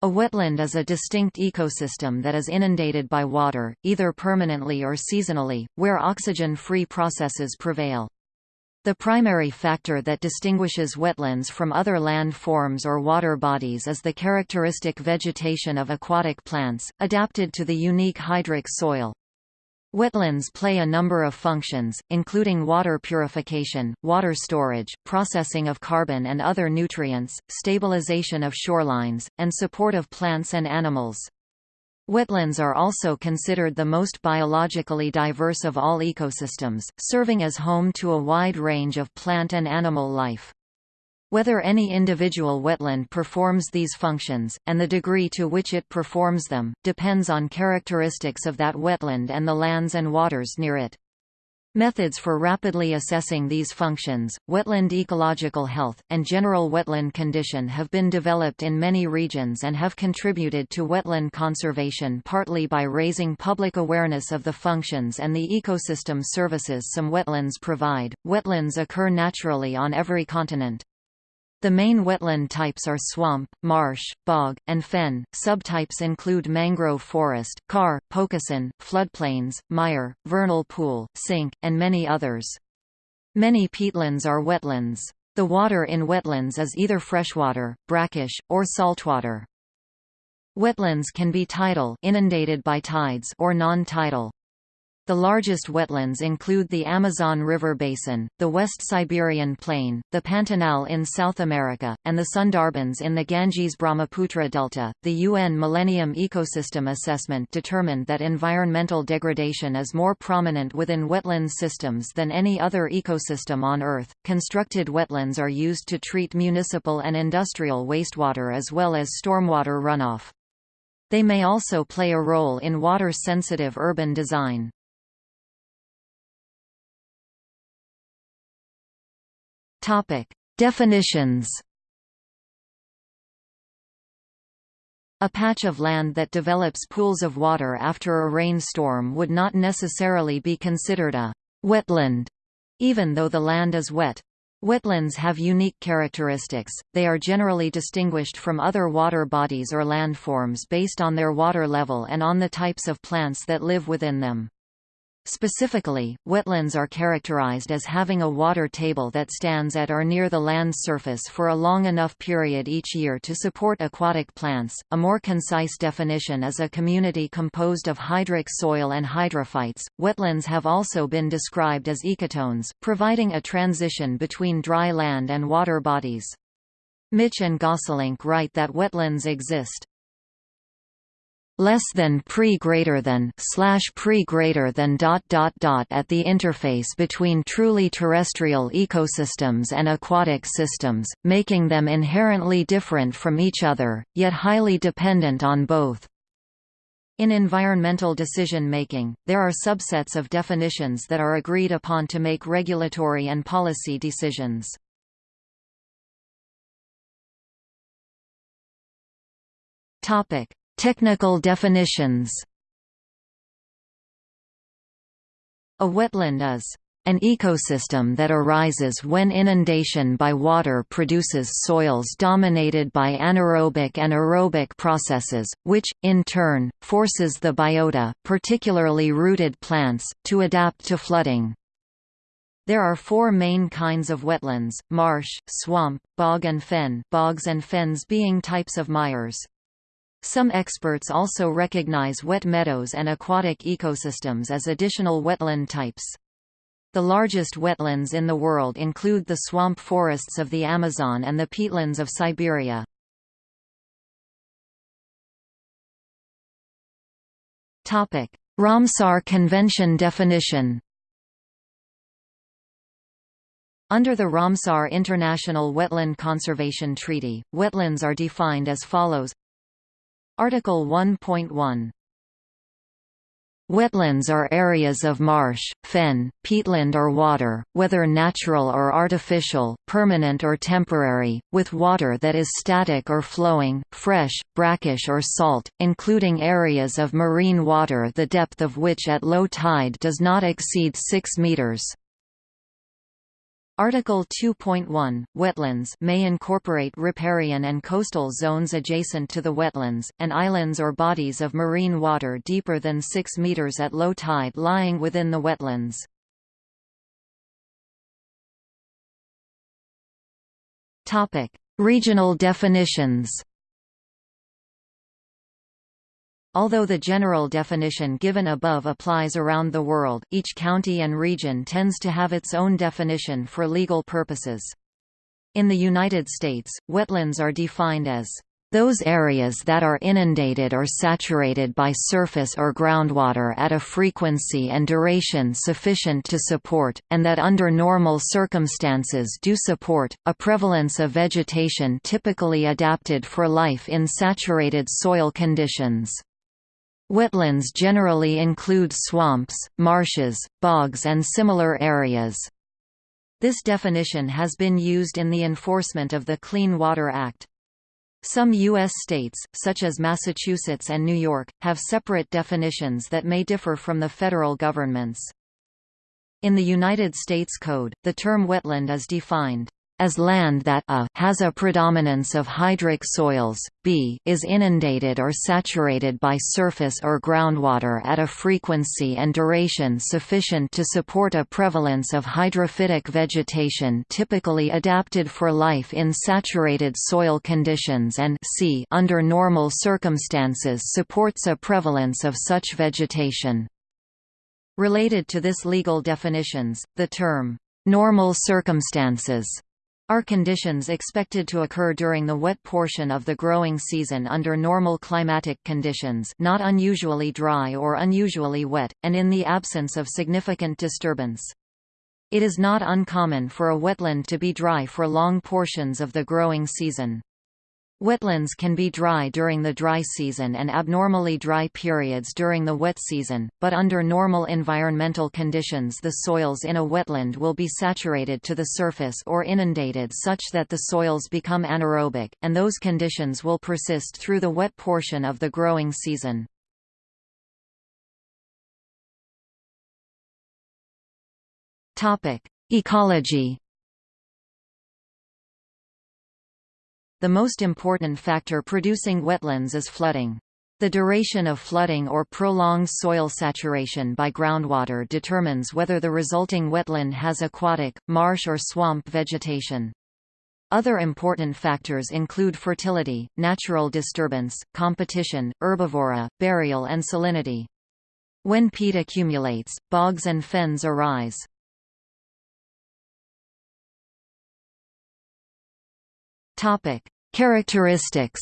A wetland is a distinct ecosystem that is inundated by water, either permanently or seasonally, where oxygen-free processes prevail. The primary factor that distinguishes wetlands from other land forms or water bodies is the characteristic vegetation of aquatic plants, adapted to the unique hydric soil. Wetlands play a number of functions, including water purification, water storage, processing of carbon and other nutrients, stabilization of shorelines, and support of plants and animals. Wetlands are also considered the most biologically diverse of all ecosystems, serving as home to a wide range of plant and animal life. Whether any individual wetland performs these functions, and the degree to which it performs them, depends on characteristics of that wetland and the lands and waters near it. Methods for rapidly assessing these functions, wetland ecological health, and general wetland condition have been developed in many regions and have contributed to wetland conservation partly by raising public awareness of the functions and the ecosystem services some wetlands provide. Wetlands occur naturally on every continent. The main wetland types are swamp, marsh, bog, and fen. Subtypes include mangrove forest, carr, pocosin, floodplains, mire, vernal pool, sink, and many others. Many peatlands are wetlands. The water in wetlands is either freshwater, brackish, or saltwater. Wetlands can be tidal inundated by tides or non-tidal. The largest wetlands include the Amazon River Basin, the West Siberian Plain, the Pantanal in South America, and the Sundarbans in the Ganges-Brahmaputra Delta. The UN Millennium Ecosystem Assessment determined that environmental degradation is more prominent within wetland systems than any other ecosystem on Earth. Constructed wetlands are used to treat municipal and industrial wastewater as well as stormwater runoff. They may also play a role in water-sensitive urban design. Topic: Definitions. A patch of land that develops pools of water after a rainstorm would not necessarily be considered a wetland, even though the land is wet. Wetlands have unique characteristics, they are generally distinguished from other water bodies or landforms based on their water level and on the types of plants that live within them. Specifically, wetlands are characterized as having a water table that stands at or near the land's surface for a long enough period each year to support aquatic plants. A more concise definition is a community composed of hydric soil and hydrophytes. Wetlands have also been described as ecotones, providing a transition between dry land and water bodies. Mitsch and Gosselink write that wetlands exist less than pre greater than slash pre greater than dot dot dot at the interface between truly terrestrial ecosystems and aquatic systems, making them inherently different from each other, yet highly dependent on both. In environmental decision-making, there are subsets of definitions that are agreed upon to make regulatory and policy decisions. Topic: Technical definitions A wetland is an ecosystem that arises when inundation by water produces soils dominated by anaerobic and aerobic processes, which, in turn, forces the biota, particularly rooted plants, to adapt to flooding. There are four main kinds of wetlands, marsh, swamp, bog and fen bogs and fens being types of mires. Some experts also recognize wet meadows and aquatic ecosystems as additional wetland types. The largest wetlands in the world include the swamp forests of the Amazon and the peatlands of Siberia. Ramsar Convention definition Under the Ramsar International Wetland Conservation Treaty, wetlands are defined as follows Article 1.1 Wetlands are areas of marsh, fen, peatland or water, whether natural or artificial, permanent or temporary, with water that is static or flowing, fresh, brackish or salt, including areas of marine water the depth of which at low tide does not exceed 6 meters. Article 2.1 Wetlands may incorporate riparian and coastal zones adjacent to the wetlands, and islands or bodies of marine water deeper than 6 meters at low tide lying within the wetlands. Regional definitions. Although the general definition given above applies around the world, each county and region tends to have its own definition for legal purposes. In the United States, wetlands are defined as those areas that are inundated or saturated by surface or groundwater at a frequency and duration sufficient to support, and that under normal circumstances do support, a prevalence of vegetation typically adapted for life in saturated soil conditions. Wetlands generally include swamps, marshes, bogs and similar areas. This definition has been used in the enforcement of the Clean Water Act. Some U.S. states, such as Massachusetts and New York, have separate definitions that may differ from the federal government's. In the United States Code, the term wetland is defined as land that a has a predominance of hydric soils, b is inundated or saturated by surface or groundwater at a frequency and duration sufficient to support a prevalence of hydrophytic vegetation typically adapted for life in saturated soil conditions and c under normal circumstances supports a prevalence of such vegetation. Related to this legal definitions, the term, "...normal circumstances", are conditions expected to occur during the wet portion of the growing season under normal climatic conditions not unusually dry or unusually wet, and in the absence of significant disturbance. It is not uncommon for a wetland to be dry for long portions of the growing season. Wetlands can be dry during the dry season and abnormally dry periods during the wet season, but under normal environmental conditions the soils in a wetland will be saturated to the surface or inundated such that the soils become anaerobic, and those conditions will persist through the wet portion of the growing season. Ecology The most important factor producing wetlands is flooding. The duration of flooding or prolonged soil saturation by groundwater determines whether the resulting wetland has aquatic, marsh or swamp vegetation. Other important factors include fertility, natural disturbance, competition, herbivory, burial and salinity. When peat accumulates, bogs and fens arise. Topic: Characteristics.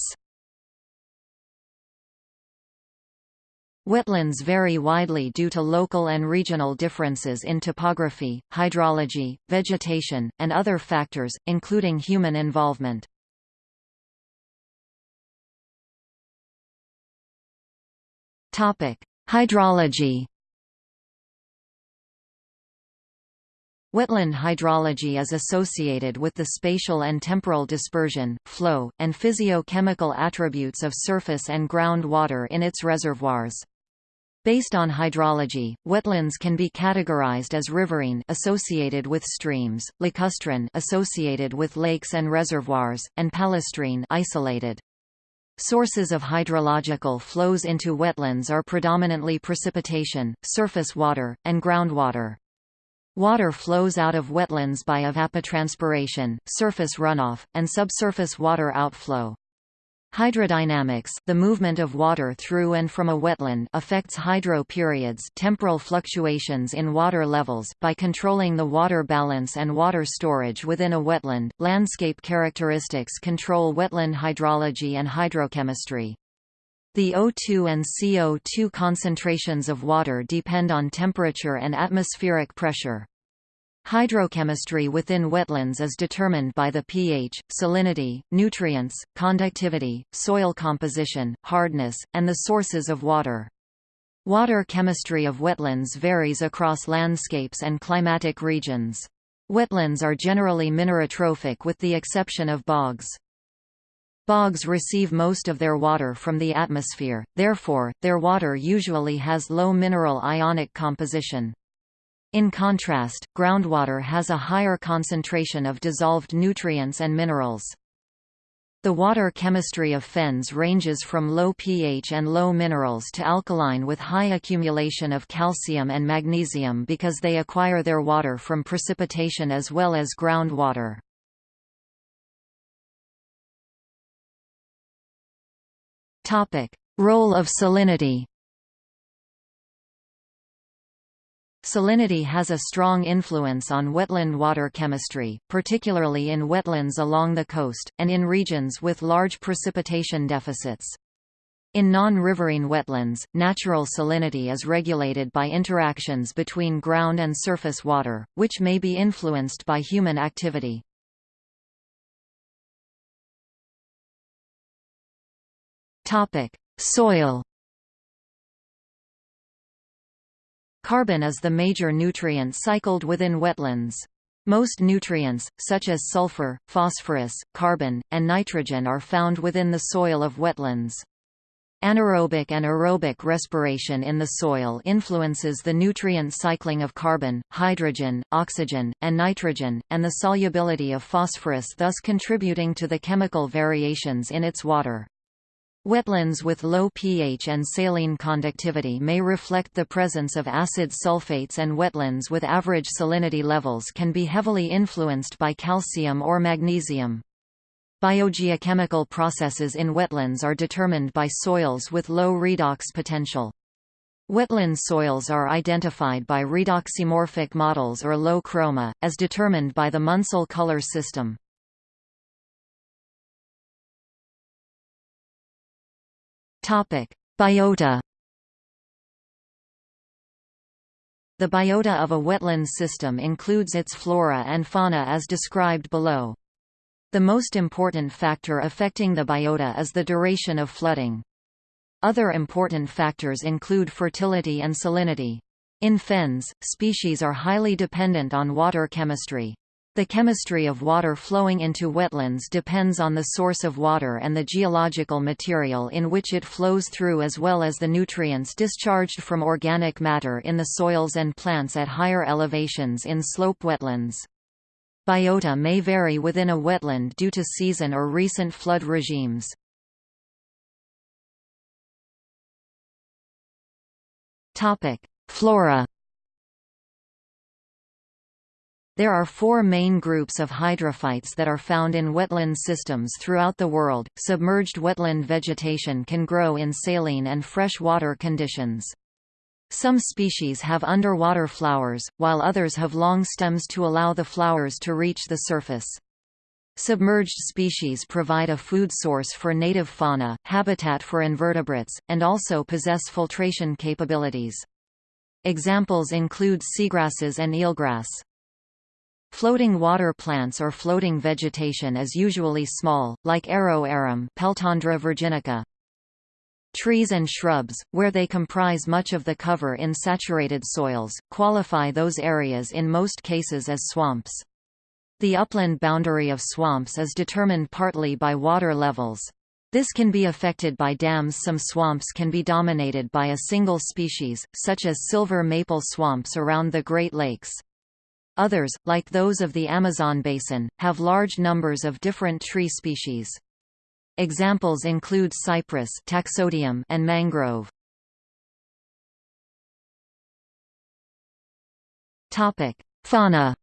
Wetlands vary widely due to local and regional differences in topography, hydrology, vegetation, and other factors, including human involvement. Hydrology Wetland hydrology is associated with the spatial and temporal dispersion, flow, and physio-chemical attributes of surface and ground water in its reservoirs. Based on hydrology, wetlands can be categorized as riverine associated with streams, lacustrine associated with lakes and reservoirs, and palustrine isolated. Sources of hydrological flows into wetlands are predominantly precipitation, surface water, and groundwater. Water flows out of wetlands by evapotranspiration, surface runoff, and subsurface water outflow. Hydrodynamics the movement of water through and from a wetland affects hydro periods temporal fluctuations in water levels by controlling the water balance and water storage within a wetland. Landscape characteristics control wetland hydrology and hydrochemistry. The O2 and CO2 concentrations of water depend on temperature and atmospheric pressure. Hydrochemistry within wetlands is determined by the pH, salinity, nutrients, conductivity, soil composition, hardness, and the sources of water. Water chemistry of wetlands varies across landscapes and climatic regions. Wetlands are generally minerotrophic with the exception of bogs. Bogs receive most of their water from the atmosphere, therefore, their water usually has low mineral ionic composition. In contrast, groundwater has a higher concentration of dissolved nutrients and minerals. The water chemistry of fens ranges from low pH and low minerals to alkaline with high accumulation of calcium and magnesium because they acquire their water from precipitation as well as groundwater. Role of salinity Salinity has a strong influence on wetland water chemistry, particularly in wetlands along the coast, and in regions with large precipitation deficits. In non-riverine wetlands, natural salinity is regulated by interactions between ground and surface water, which may be influenced by human activity. Soil Carbon is the major nutrient cycled within wetlands. Most nutrients, such as sulfur, phosphorus, carbon, and nitrogen are found within the soil of wetlands. Anaerobic and aerobic respiration in the soil influences the nutrient cycling of carbon, hydrogen, oxygen, and nitrogen, and the solubility of phosphorus thus contributing to the chemical variations in its water. Wetlands with low pH and saline conductivity may reflect the presence of acid sulfates and wetlands with average salinity levels can be heavily influenced by calcium or magnesium. Biogeochemical processes in wetlands are determined by soils with low redox potential. Wetland soils are identified by redoximorphic models or low chroma, as determined by the Munsell color system. Biota The biota of a wetland system includes its flora and fauna as described below. The most important factor affecting the biota is the duration of flooding. Other important factors include fertility and salinity. In fens, species are highly dependent on water chemistry. The chemistry of water flowing into wetlands depends on the source of water and the geological material in which it flows through as well as the nutrients discharged from organic matter in the soils and plants at higher elevations in slope wetlands. Biota may vary within a wetland due to season or recent flood regimes. Flora There are four main groups of hydrophytes that are found in wetland systems throughout the world. Submerged wetland vegetation can grow in saline and fresh water conditions. Some species have underwater flowers, while others have long stems to allow the flowers to reach the surface. Submerged species provide a food source for native fauna, habitat for invertebrates, and also possess filtration capabilities. Examples include seagrasses and eelgrass. Floating water plants or floating vegetation is usually small, like Arrow arum Peltandra virginica. Trees and shrubs, where they comprise much of the cover in saturated soils, qualify those areas in most cases as swamps. The upland boundary of swamps is determined partly by water levels. This can be affected by dams Some swamps can be dominated by a single species, such as silver maple swamps around the Great Lakes. Others, like those of the Amazon basin, have large numbers of different tree species. Examples include cypress taxodium and mangrove. Fauna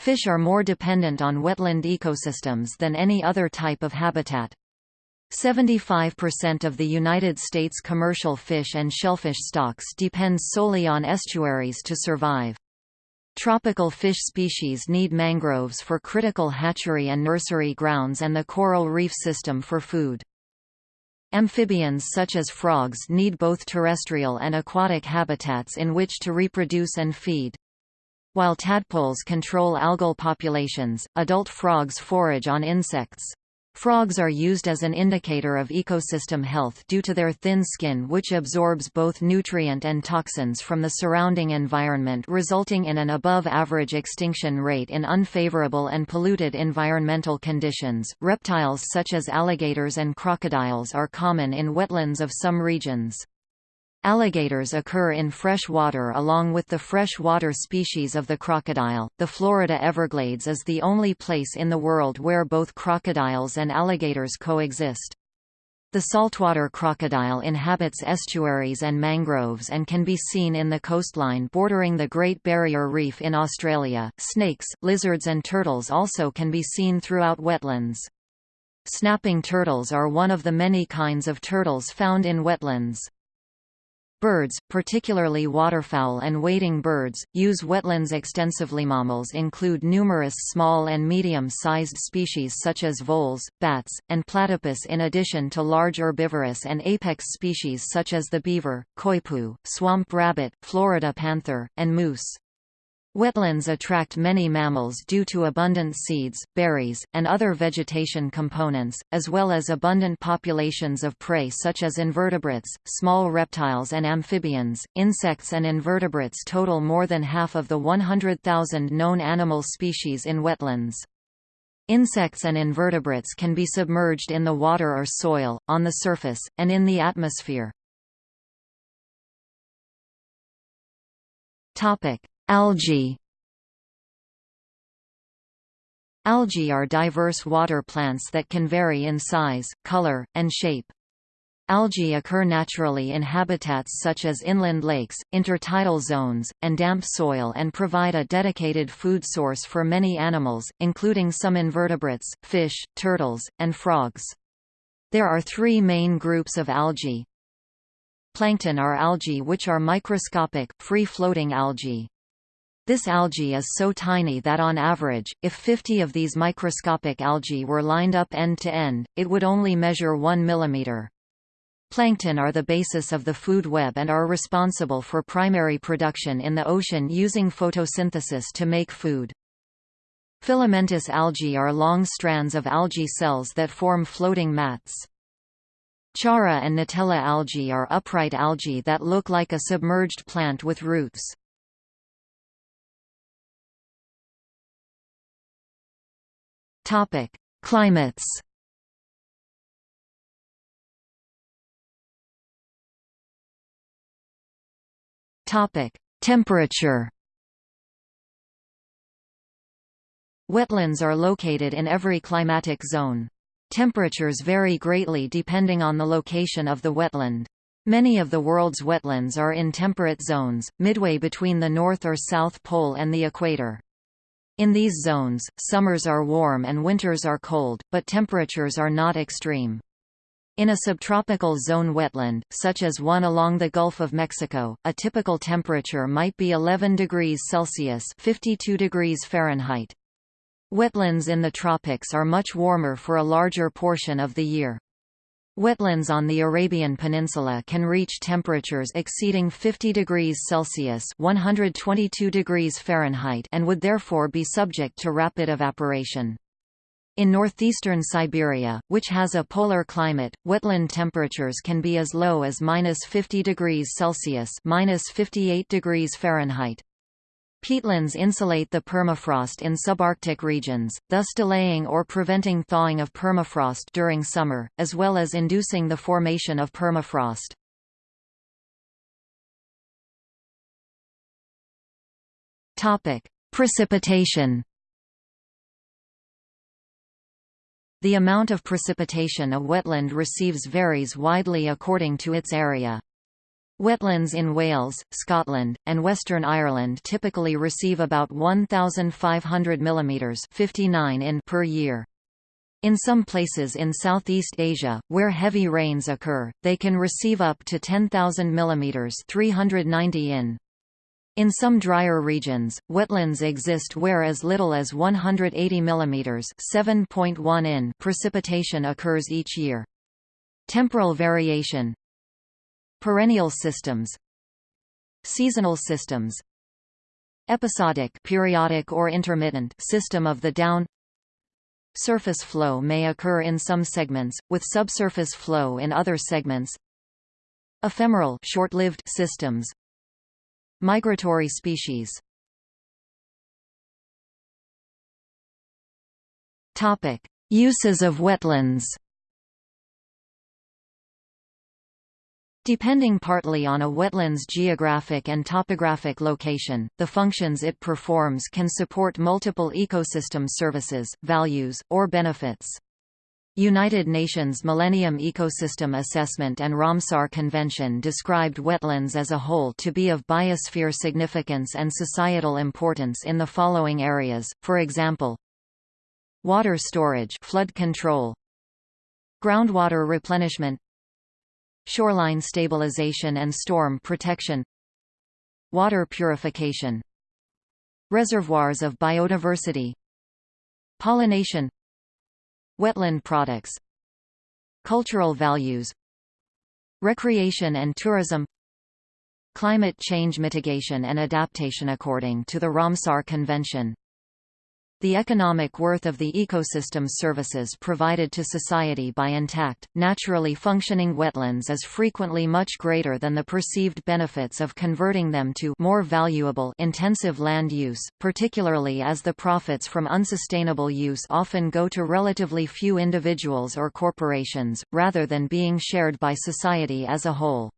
Fish are more dependent on wetland ecosystems than any other type of habitat. 75% of the United States commercial fish and shellfish stocks depends solely on estuaries to survive. Tropical fish species need mangroves for critical hatchery and nursery grounds and the coral reef system for food. Amphibians such as frogs need both terrestrial and aquatic habitats in which to reproduce and feed. While tadpoles control algal populations, adult frogs forage on insects. Frogs are used as an indicator of ecosystem health due to their thin skin which absorbs both nutrient and toxins from the surrounding environment resulting in an above-average extinction rate in unfavorable and polluted environmental conditions. Reptiles such as alligators and crocodiles are common in wetlands of some regions. Alligators occur in fresh water along with the freshwater species of the crocodile. The Florida Everglades is the only place in the world where both crocodiles and alligators coexist. The saltwater crocodile inhabits estuaries and mangroves and can be seen in the coastline bordering the Great Barrier Reef in Australia. Snakes, lizards and turtles also can be seen throughout wetlands. Snapping turtles are one of the many kinds of turtles found in wetlands. Birds, particularly waterfowl and wading birds, use wetlands extensively. Mammals include numerous small and medium-sized species such as voles, bats, and platypus in addition to large herbivorous and apex species such as the beaver, coypu, swamp rabbit, Florida panther, and moose. Wetlands attract many mammals due to abundant seeds, berries, and other vegetation components, as well as abundant populations of prey such as invertebrates, small reptiles and amphibians. Insects and invertebrates total more than half of the 100,000 known animal species in wetlands. Insects and invertebrates can be submerged in the water or soil, on the surface, and in the atmosphere. Topic: Algae Algae are diverse water plants that can vary in size, color, and shape. Algae occur naturally in habitats such as inland lakes, intertidal zones, and damp soil and provide a dedicated food source for many animals, including some invertebrates, fish, turtles, and frogs. There are three main groups of algae. Plankton are algae which are microscopic, free-floating algae. This algae is so tiny that on average, if 50 of these microscopic algae were lined up end to end, it would only measure 1 mm. Plankton are the basis of the food web and are responsible for primary production in the ocean using photosynthesis to make food. Filamentous algae are long strands of algae cells that form floating mats. Chara and Nitella algae are upright algae that look like a submerged plant with roots. Topic: Climates. Topic: Temperature. Wetlands are located in every climatic zone. Temperatures vary greatly depending on the location of the wetland. Many of the world's wetlands are in temperate zones, midway between the North or South Pole and the equator. In these zones, summers are warm and winters are cold, but temperatures are not extreme. In a subtropical zone wetland, such as one along the Gulf of Mexico, a typical temperature might be 11 degrees Celsius 52 degrees Fahrenheit. Wetlands in the tropics are much warmer for a larger portion of the year. Wetlands on the Arabian Peninsula can reach temperatures exceeding 50 degrees Celsius (122 degrees Fahrenheit) and would therefore be subject to rapid evaporation. In northeastern Siberia, which has a polar climate, wetland temperatures can be as low as minus 50 degrees Celsius minus 58 degrees Fahrenheit. Peatlands insulate the permafrost in subarctic regions, thus delaying or preventing thawing of permafrost during summer, as well as inducing the formation of permafrost. Precipitation The amount of precipitation a wetland receives varies widely according to its area. Wetlands in Wales, Scotland, and Western Ireland typically receive about 1,500 mm 59 in per year. In some places in Southeast Asia, where heavy rains occur, they can receive up to 10,000 mm 390 in. In some drier regions, wetlands exist where as little as 180 mm 7.1 in precipitation occurs each year. Temporal variation, Perennial systems Seasonal systems Episodic periodic or intermittent system of the down. Surface flow may occur in some segments, with subsurface flow in other segments. Ephemeral short-lived systems. Migratory species. Topic: Uses of wetlands Depending partly on a wetland's geographic and topographic location, the functions it performs can support multiple ecosystem services, values, or benefits. United Nations Millennium Ecosystem Assessment and Ramsar Convention described wetlands as a whole to be of biosphere significance and societal importance in the following areas, for example Water storage flood control, Groundwater replenishment Shoreline stabilization and storm protection. Water purification. Reservoirs of biodiversity. Pollination. Wetland products. Cultural values. Recreation and tourism. Climate change mitigation and adaptation According to the Ramsar Convention, the economic worth of the ecosystem services provided to society by intact, naturally functioning wetlands is frequently much greater than the perceived benefits of converting them to more valuable intensive land use, particularly as the profits from unsustainable use often go to relatively few individuals or corporations, rather than being shared by society as a whole.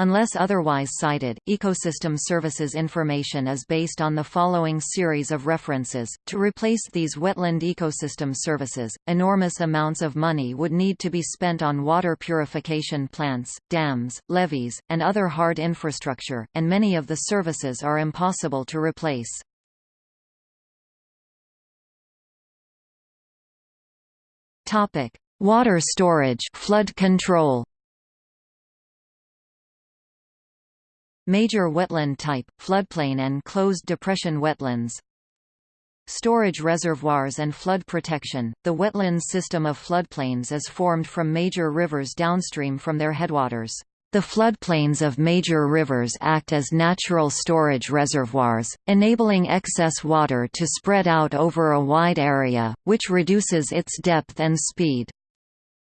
Unless otherwise cited, ecosystem services information is based on the following series of references. To replace these wetland ecosystem services, enormous amounts of money would need to be spent on water purification plants, dams, levees, and other hard infrastructure, and many of the services are impossible to replace. Topic: Water storage, flood control. Major wetland type, floodplain and closed depression wetlands Storage reservoirs and flood protection. The wetlands system of floodplains is formed from major rivers downstream from their headwaters. The floodplains of major rivers act as natural storage reservoirs, enabling excess water to spread out over a wide area, which reduces its depth and speed.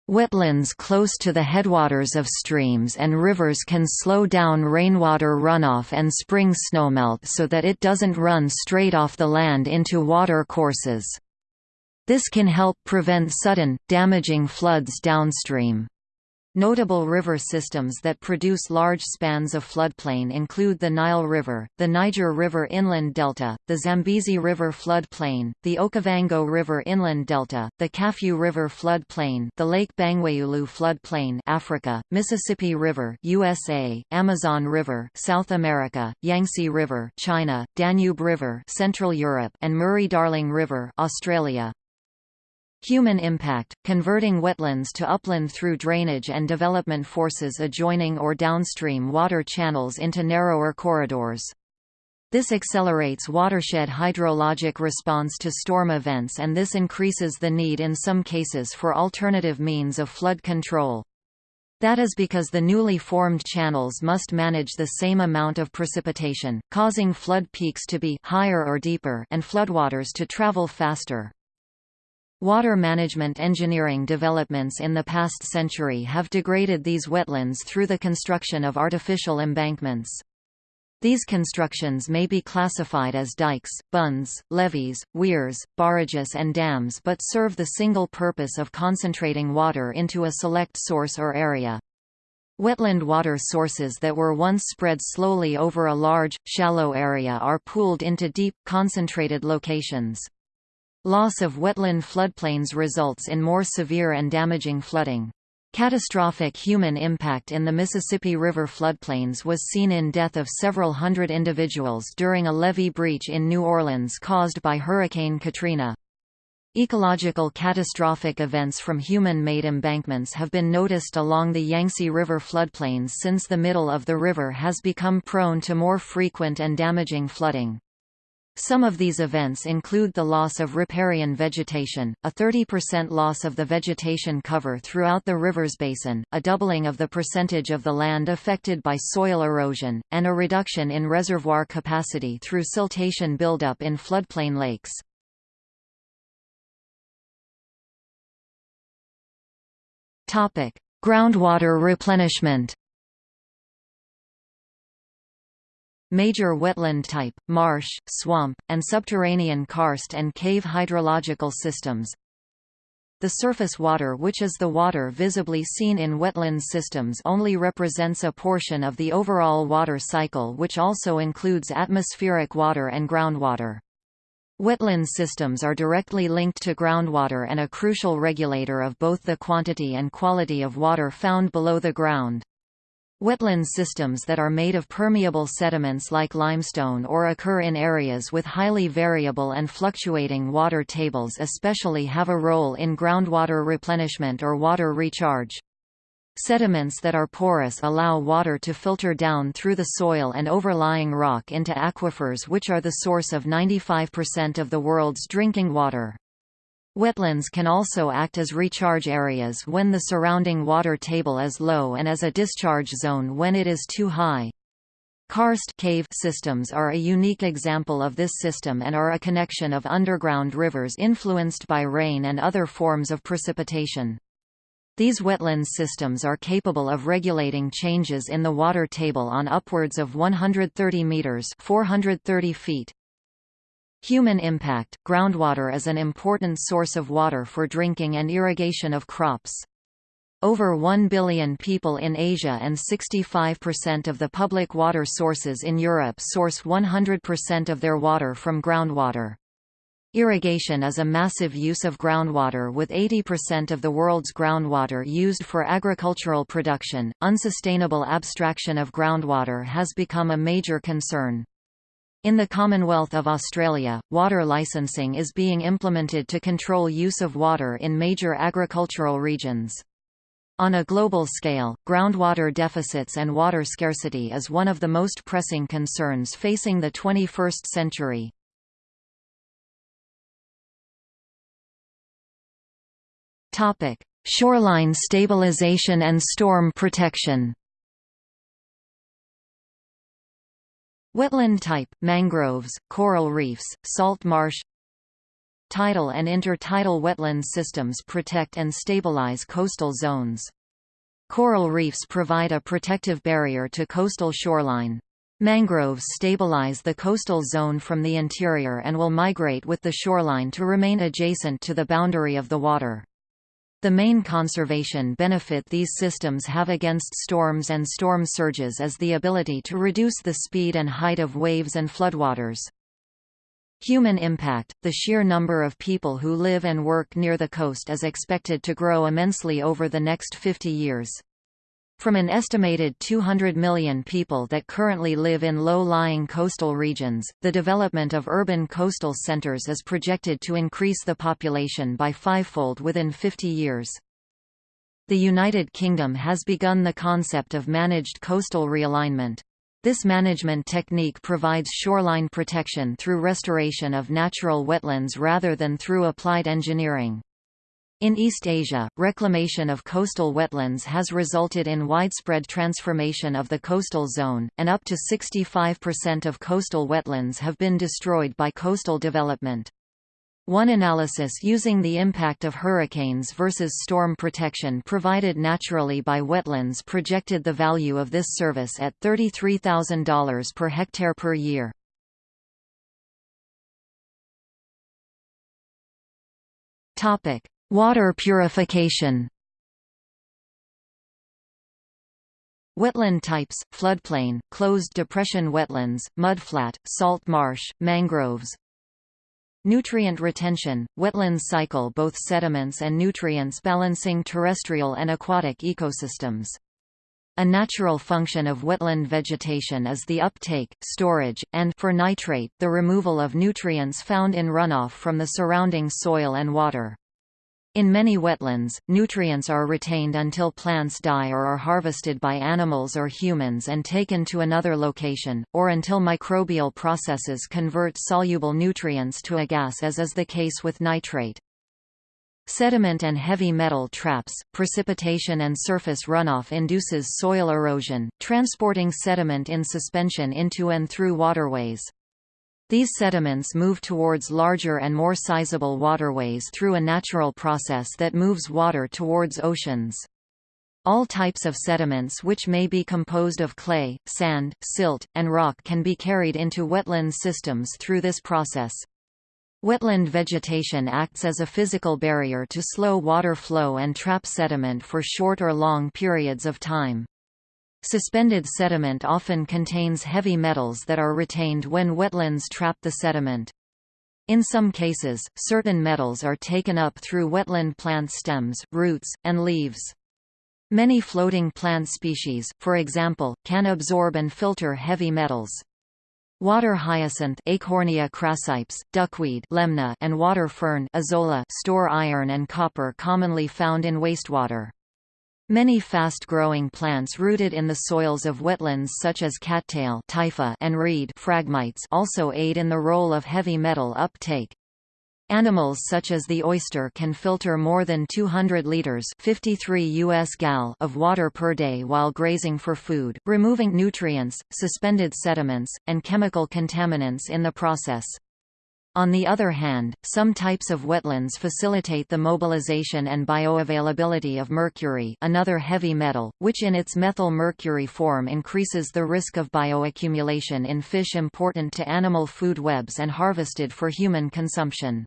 Wetlands close to the headwaters of streams and rivers can slow down rainwater runoff and spring snowmelt so that it doesn't run straight off the land into water courses. This can help prevent sudden, damaging floods downstream. Notable river systems that produce large spans of floodplain include the Nile River, the Niger River Inland Delta, the Zambezi River floodplain, the Okavango River Inland Delta, the Kafue River floodplain, the Lake Bangweulu floodplain Africa, Mississippi River USA, Amazon River South America, Yangtze River China, Danube River Central Europe, and Murray-Darling River Australia. Human impact, converting wetlands to upland through drainage and development forces adjoining or downstream water channels into narrower corridors. This accelerates watershed hydrologic response to storm events and this increases the need in some cases for alternative means of flood control. That is because the newly formed channels must manage the same amount of precipitation, causing flood peaks to be higher or deeper and floodwaters to travel faster. Water management engineering developments in the past century have degraded these wetlands through the construction of artificial embankments. These constructions may be classified as dikes, bunds, levees, weirs, barrages and dams but serve the single purpose of concentrating water into a select source or area. Wetland water sources that were once spread slowly over a large, shallow area are pooled into deep, concentrated locations. Loss of wetland floodplains results in more severe and damaging flooding. Catastrophic human impact in the Mississippi River floodplains was seen in death of several hundred individuals during a levee breach in New Orleans caused by Hurricane Katrina. Ecological catastrophic events from human-made embankments have been noticed along the Yangtze River floodplains since the middle of the river has become prone to more frequent and damaging flooding. Some of these events include the loss of riparian vegetation, a 30% loss of the vegetation cover throughout the river's basin, a doubling of the percentage of the land affected by soil erosion, and a reduction in reservoir capacity through siltation buildup in floodplain lakes. Groundwater replenishment Major wetland type, marsh, swamp, and subterranean karst and cave hydrological systems The surface water which is the water visibly seen in wetland systems only represents a portion of the overall water cycle which also includes atmospheric water and groundwater. Wetland systems are directly linked to groundwater and a crucial regulator of both the quantity and quality of water found below the ground. Wetland systems that are made of permeable sediments like limestone or occur in areas with highly variable and fluctuating water tables especially have a role in groundwater replenishment or water recharge. Sediments that are porous allow water to filter down through the soil and overlying rock into aquifers which are the source of 95% of the world's drinking water. Wetlands can also act as recharge areas when the surrounding water table is low and as a discharge zone when it is too high. Karst cave systems are a unique example of this system and are a connection of underground rivers influenced by rain and other forms of precipitation. These wetland systems are capable of regulating changes in the water table on upwards of 130 meters (430 feet). Human impact – Groundwater is an important source of water for drinking and irrigation of crops. Over 1 billion people in Asia and 65% of the public water sources in Europe source 100% of their water from groundwater. Irrigation is a massive use of groundwater with 80% of the world's groundwater used for agricultural production. Unsustainable abstraction of groundwater has become a major concern. In the Commonwealth of Australia, water licensing is being implemented to control use of water in major agricultural regions. On a global scale, groundwater deficits and water scarcity is one of the most pressing concerns facing the 21st century. Shoreline stabilization and storm protection Wetland type, mangroves, coral reefs, salt marsh Tidal and intertidal wetland systems protect and stabilize coastal zones. Coral reefs provide a protective barrier to coastal shoreline. Mangroves stabilize the coastal zone from the interior and will migrate with the shoreline to remain adjacent to the boundary of the water. The main conservation benefit these systems have against storms and storm surges is the ability to reduce the speed and height of waves and floodwaters. Human impact – The sheer number of people who live and work near the coast is expected to grow immensely over the next 50 years. From an estimated 200 million people that currently live in low-lying coastal regions, the development of urban coastal centers is projected to increase the population by fivefold within 50 years. The United Kingdom has begun the concept of managed coastal realignment. This management technique provides shoreline protection through restoration of natural wetlands rather than through applied engineering. In East Asia, reclamation of coastal wetlands has resulted in widespread transformation of the coastal zone, and up to 65% of coastal wetlands have been destroyed by coastal development. One analysis using the impact of hurricanes versus storm protection provided naturally by wetlands projected the value of this service at $33,000 per hectare per year. Topic: Water purification Wetland types, floodplain, closed depression wetlands, mudflat, salt marsh, mangroves Nutrient retention, wetlands cycle both sediments and nutrients balancing terrestrial and aquatic ecosystems. A natural function of wetland vegetation is the uptake, storage, and for nitrate, the removal of nutrients found in runoff from the surrounding soil and water. In many wetlands, nutrients are retained until plants die or are harvested by animals or humans and taken to another location, or until microbial processes convert soluble nutrients to a gas as is the case with nitrate. Sediment and heavy metal traps, precipitation and surface runoff induces soil erosion, transporting sediment in suspension into and through waterways. These sediments move towards larger and more sizable waterways through a natural process that moves water towards oceans. All types of sediments which may be composed of clay, sand, silt, and rock can be carried into wetland systems through this process. Wetland vegetation acts as a physical barrier to slow water flow and trap sediment for short or long periods of time. Suspended sediment often contains heavy metals that are retained when wetlands trap the sediment. In some cases, certain metals are taken up through wetland plant stems, roots, and leaves. Many floating plant species, for example, can absorb and filter heavy metals. Water hyacinth Eichhornia crassipes, duckweed Lemna, and water fern Azolla store iron and copper commonly found in wastewater. Many fast-growing plants rooted in the soils of wetlands such as cattail typha and reed phragmites also aid in the role of heavy metal uptake. Animals such as the oyster can filter more than 200 liters 53 US gal of water per day while grazing for food, removing nutrients, suspended sediments, and chemical contaminants in the process. On the other hand, some types of wetlands facilitate the mobilization and bioavailability of mercury another heavy metal, which in its methyl mercury form increases the risk of bioaccumulation in fish important to animal food webs and harvested for human consumption.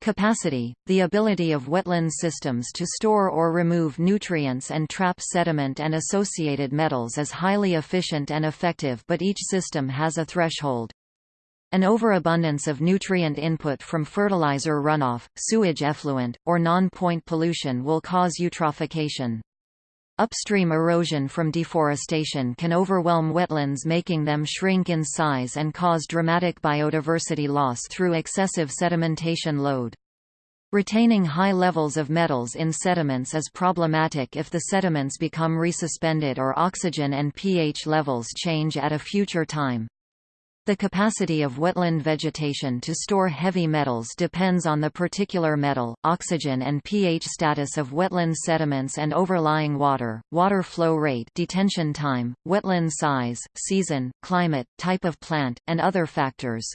Capacity – the ability of wetland systems to store or remove nutrients and trap sediment and associated metals is highly efficient and effective but each system has a threshold. An overabundance of nutrient input from fertilizer runoff, sewage effluent, or non-point pollution will cause eutrophication. Upstream erosion from deforestation can overwhelm wetlands making them shrink in size and cause dramatic biodiversity loss through excessive sedimentation load. Retaining high levels of metals in sediments is problematic if the sediments become resuspended or oxygen and pH levels change at a future time. The capacity of wetland vegetation to store heavy metals depends on the particular metal, oxygen and pH status of wetland sediments and overlying water, water flow rate detention time, wetland size, season, climate, type of plant, and other factors.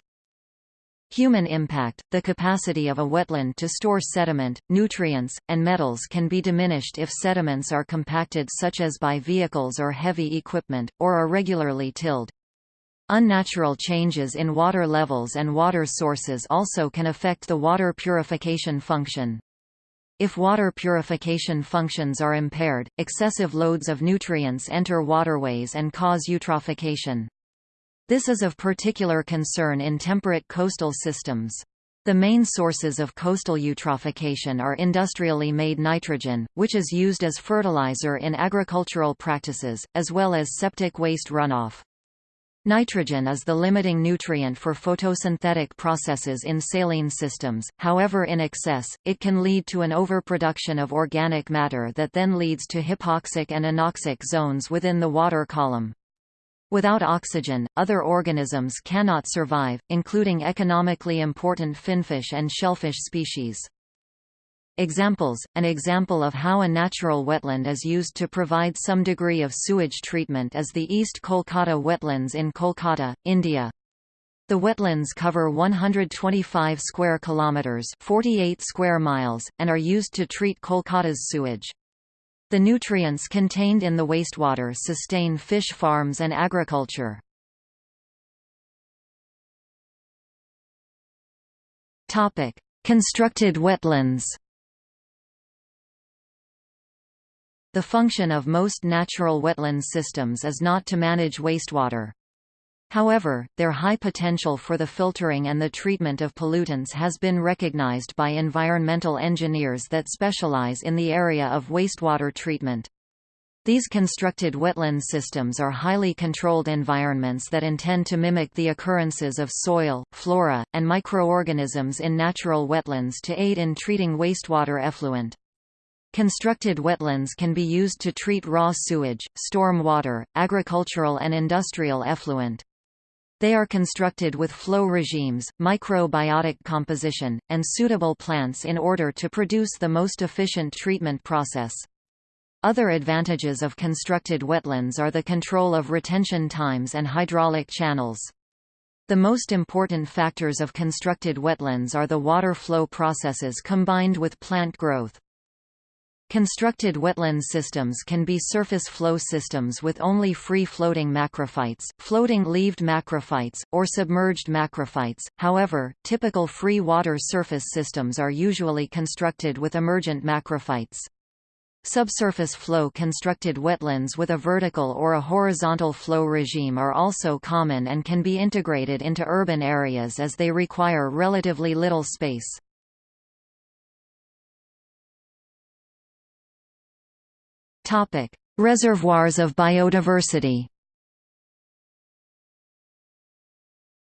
Human impact – The capacity of a wetland to store sediment, nutrients, and metals can be diminished if sediments are compacted such as by vehicles or heavy equipment, or are regularly tilled. Unnatural changes in water levels and water sources also can affect the water purification function. If water purification functions are impaired, excessive loads of nutrients enter waterways and cause eutrophication. This is of particular concern in temperate coastal systems. The main sources of coastal eutrophication are industrially made nitrogen, which is used as fertilizer in agricultural practices, as well as septic waste runoff. Nitrogen is the limiting nutrient for photosynthetic processes in saline systems, however in excess, it can lead to an overproduction of organic matter that then leads to hypoxic and anoxic zones within the water column. Without oxygen, other organisms cannot survive, including economically important finfish and shellfish species. Examples – An example of how a natural wetland is used to provide some degree of sewage treatment is the East Kolkata wetlands in Kolkata, India. The wetlands cover 125 square kilometers, 48 square miles, and are used to treat Kolkata's sewage. The nutrients contained in the wastewater sustain fish farms and agriculture. Topic: Constructed wetlands. The function of most natural wetland systems is not to manage wastewater. However, their high potential for the filtering and the treatment of pollutants has been recognized by environmental engineers that specialize in the area of wastewater treatment. These constructed wetland systems are highly controlled environments that intend to mimic the occurrences of soil, flora, and microorganisms in natural wetlands to aid in treating wastewater effluent. Constructed wetlands can be used to treat raw sewage, storm water, agricultural and industrial effluent. They are constructed with flow regimes, microbiotic composition, and suitable plants in order to produce the most efficient treatment process. Other advantages of constructed wetlands are the control of retention times and hydraulic channels. The most important factors of constructed wetlands are the water flow processes combined with plant growth. Constructed wetland systems can be surface flow systems with only free-floating macrophytes, floating-leaved macrophytes, or submerged macrophytes. However, typical free water surface systems are usually constructed with emergent macrophytes. Subsurface flow constructed wetlands with a vertical or a horizontal flow regime are also common and can be integrated into urban areas as they require relatively little space. Topic: Reservoirs of biodiversity.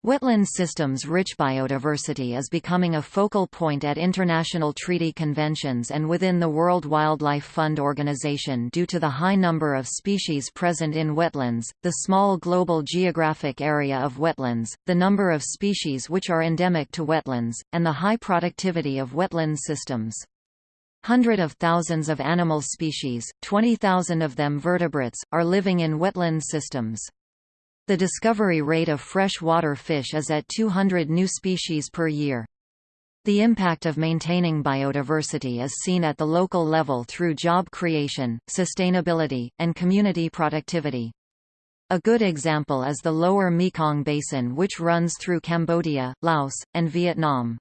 Wetland systems' rich biodiversity is becoming a focal point at international treaty conventions and within the World Wildlife Fund organization due to the high number of species present in wetlands, the small global geographic area of wetlands, the number of species which are endemic to wetlands, and the high productivity of wetland systems. Hundred of thousands of animal species, 20,000 of them vertebrates, are living in wetland systems. The discovery rate of freshwater fish is at 200 new species per year. The impact of maintaining biodiversity is seen at the local level through job creation, sustainability, and community productivity. A good example is the lower Mekong Basin which runs through Cambodia, Laos, and Vietnam.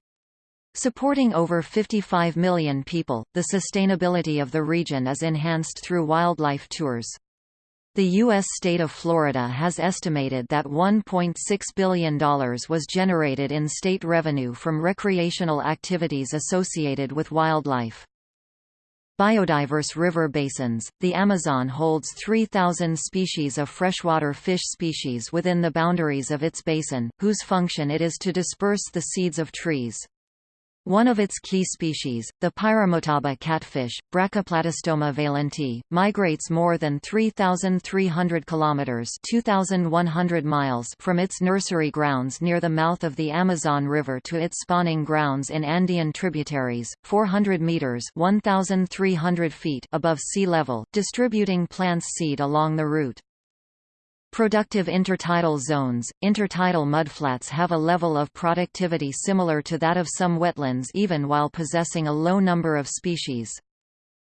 Supporting over 55 million people, the sustainability of the region is enhanced through wildlife tours. The U.S. state of Florida has estimated that $1.6 billion was generated in state revenue from recreational activities associated with wildlife. Biodiverse river basins, the Amazon holds 3,000 species of freshwater fish species within the boundaries of its basin, whose function it is to disperse the seeds of trees. One of its key species, the piramutaba catfish, Brachyplatystoma vaillantii, migrates more than 3,300 kilometers (2,100 miles) from its nursery grounds near the mouth of the Amazon River to its spawning grounds in Andean tributaries, 400 meters (1,300 feet) above sea level, distributing plants seed along the route. Productive intertidal zones, intertidal mudflats have a level of productivity similar to that of some wetlands even while possessing a low number of species.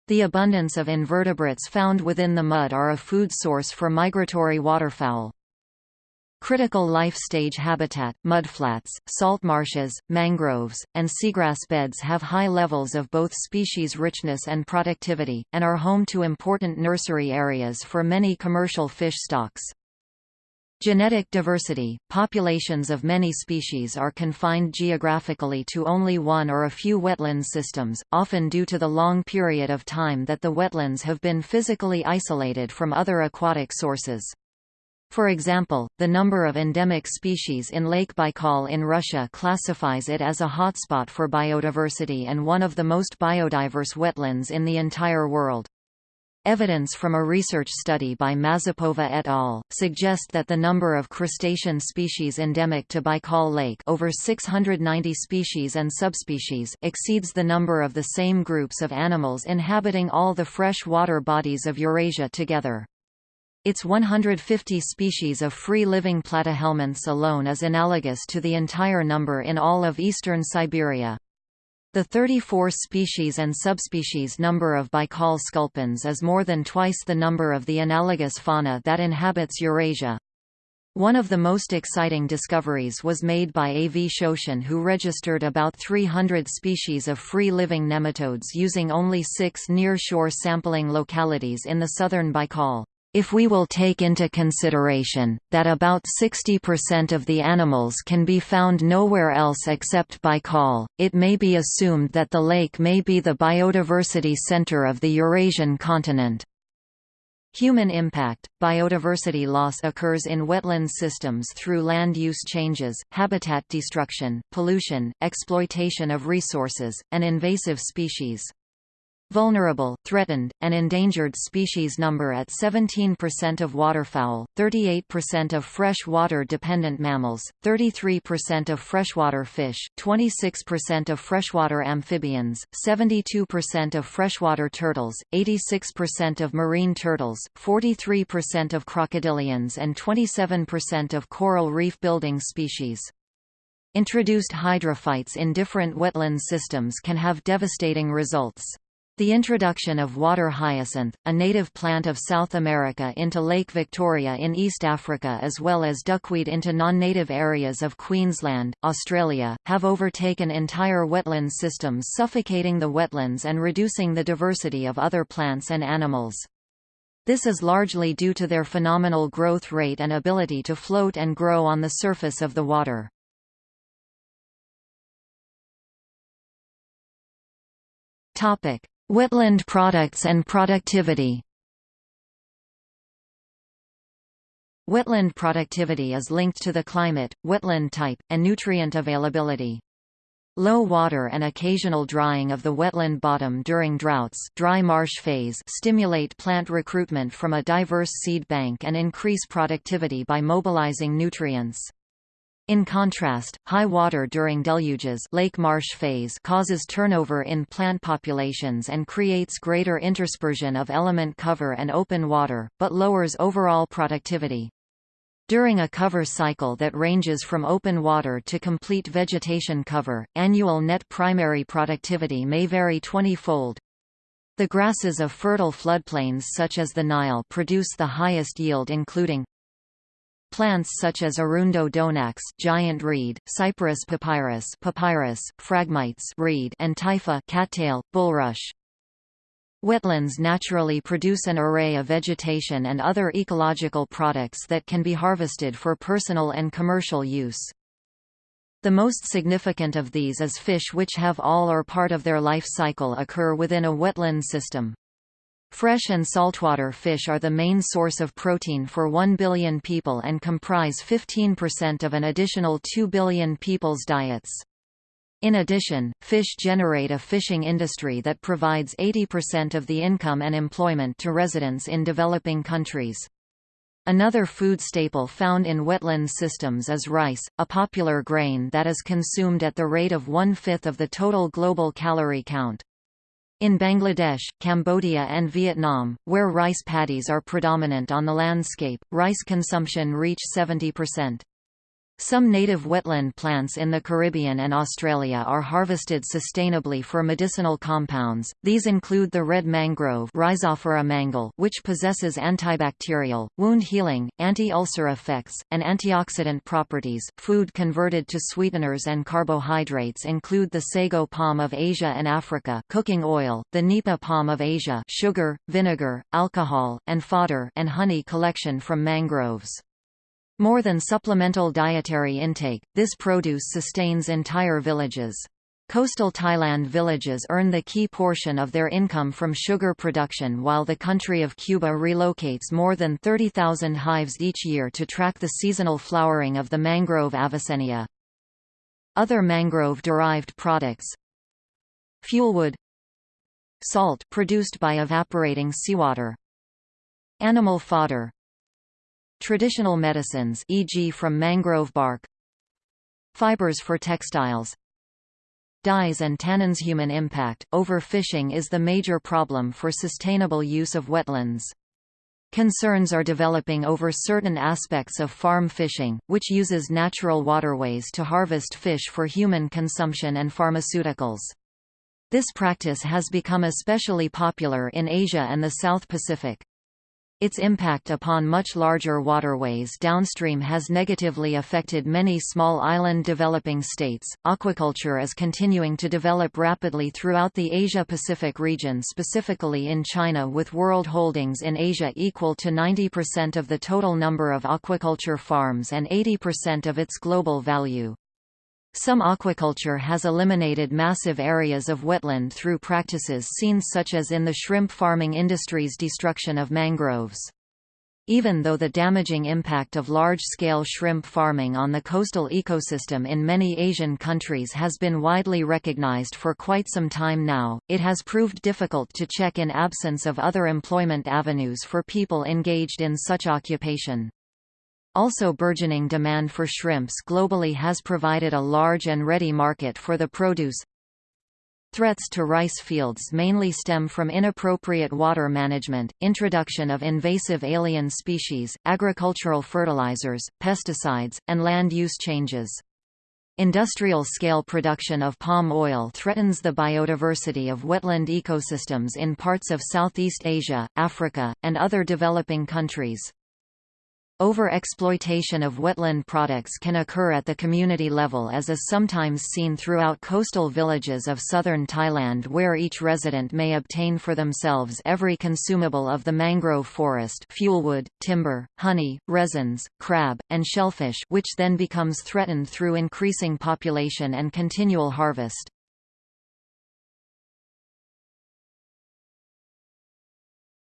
The abundance of invertebrates found within the mud are a food source for migratory waterfowl. Critical life stage habitat, mudflats, salt marshes, mangroves, and seagrass beds have high levels of both species richness and productivity, and are home to important nursery areas for many commercial fish stocks. Genetic diversity – Populations of many species are confined geographically to only one or a few wetland systems, often due to the long period of time that the wetlands have been physically isolated from other aquatic sources. For example, the number of endemic species in Lake Baikal in Russia classifies it as a hotspot for biodiversity and one of the most biodiverse wetlands in the entire world. Evidence from a research study by Mazepova et al. suggest that the number of crustacean species endemic to Baikal Lake over 690 species and subspecies exceeds the number of the same groups of animals inhabiting all the fresh water bodies of Eurasia together. Its 150 species of free-living platyhelminths alone is analogous to the entire number in all of eastern Siberia. The 34 species and subspecies number of Baikal sculpins is more than twice the number of the analogous fauna that inhabits Eurasia. One of the most exciting discoveries was made by A. V. Shoshin who registered about 300 species of free-living nematodes using only six near-shore sampling localities in the southern Baikal. If we will take into consideration, that about 60% of the animals can be found nowhere else except Baikal, it may be assumed that the lake may be the biodiversity center of the Eurasian continent. Human impact – Biodiversity loss occurs in wetland systems through land use changes, habitat destruction, pollution, exploitation of resources, and invasive species. Vulnerable, threatened, and endangered species number at 17% of waterfowl, 38% of fresh-water-dependent mammals, 33% of freshwater fish, 26% of freshwater amphibians, 72% of freshwater turtles, 86% of marine turtles, 43% of crocodilians and 27% of coral reef building species. Introduced hydrophytes in different wetland systems can have devastating results. The introduction of water hyacinth, a native plant of South America into Lake Victoria in East Africa as well as duckweed into non-native areas of Queensland, Australia, have overtaken entire wetland systems suffocating the wetlands and reducing the diversity of other plants and animals. This is largely due to their phenomenal growth rate and ability to float and grow on the surface of the water. Topic: Wetland products and productivity Wetland productivity is linked to the climate, wetland type, and nutrient availability. Low water and occasional drying of the wetland bottom during droughts dry marsh phase stimulate plant recruitment from a diverse seed bank and increase productivity by mobilizing nutrients. In contrast, high water during deluges lake marsh phase causes turnover in plant populations and creates greater interspersion of element cover and open water, but lowers overall productivity. During a cover cycle that ranges from open water to complete vegetation cover, annual net primary productivity may vary 20-fold. The grasses of fertile floodplains such as the Nile produce the highest yield including Plants such as Arundo donax giant reed, Cyperus papyrus papyrus, Phragmites reed and Typha cattail, bulrush. Wetlands naturally produce an array of vegetation and other ecological products that can be harvested for personal and commercial use. The most significant of these is fish which have all or part of their life cycle occur within a wetland system. Fresh and saltwater fish are the main source of protein for 1 billion people and comprise 15% of an additional 2 billion people's diets. In addition, fish generate a fishing industry that provides 80% of the income and employment to residents in developing countries. Another food staple found in wetland systems is rice, a popular grain that is consumed at the rate of one-fifth of the total global calorie count. In Bangladesh, Cambodia and Vietnam, where rice paddies are predominant on the landscape, rice consumption reach 70%. Some native wetland plants in the Caribbean and Australia are harvested sustainably for medicinal compounds. These include the red mangrove Rhizophora mangle, which possesses antibacterial, wound healing, anti-ulcer effects, and antioxidant properties. Food converted to sweeteners and carbohydrates include the sago palm of Asia and Africa, cooking oil, the nipa palm of Asia, sugar, vinegar, alcohol, and fodder, and honey collection from mangroves. More than supplemental dietary intake, this produce sustains entire villages. Coastal Thailand villages earn the key portion of their income from sugar production while the country of Cuba relocates more than 30,000 hives each year to track the seasonal flowering of the mangrove Avicennia. Other mangrove-derived products Fuelwood Salt produced by evaporating seawater Animal fodder Traditional medicines e.g. from mangrove bark Fibers for textiles Dyes and tannins Human impact Overfishing is the major problem for sustainable use of wetlands. Concerns are developing over certain aspects of farm fishing, which uses natural waterways to harvest fish for human consumption and pharmaceuticals. This practice has become especially popular in Asia and the South Pacific. Its impact upon much larger waterways downstream has negatively affected many small island developing states. Aquaculture is continuing to develop rapidly throughout the Asia Pacific region, specifically in China, with world holdings in Asia equal to 90% of the total number of aquaculture farms and 80% of its global value. Some aquaculture has eliminated massive areas of wetland through practices seen such as in the shrimp farming industry's destruction of mangroves. Even though the damaging impact of large-scale shrimp farming on the coastal ecosystem in many Asian countries has been widely recognized for quite some time now, it has proved difficult to check in absence of other employment avenues for people engaged in such occupation. Also burgeoning demand for shrimps globally has provided a large and ready market for the produce. Threats to rice fields mainly stem from inappropriate water management, introduction of invasive alien species, agricultural fertilizers, pesticides, and land use changes. Industrial-scale production of palm oil threatens the biodiversity of wetland ecosystems in parts of Southeast Asia, Africa, and other developing countries. Over-exploitation of wetland products can occur at the community level as is sometimes seen throughout coastal villages of southern Thailand where each resident may obtain for themselves every consumable of the mangrove forest fuelwood, timber, honey, resins, crab, and shellfish which then becomes threatened through increasing population and continual harvest.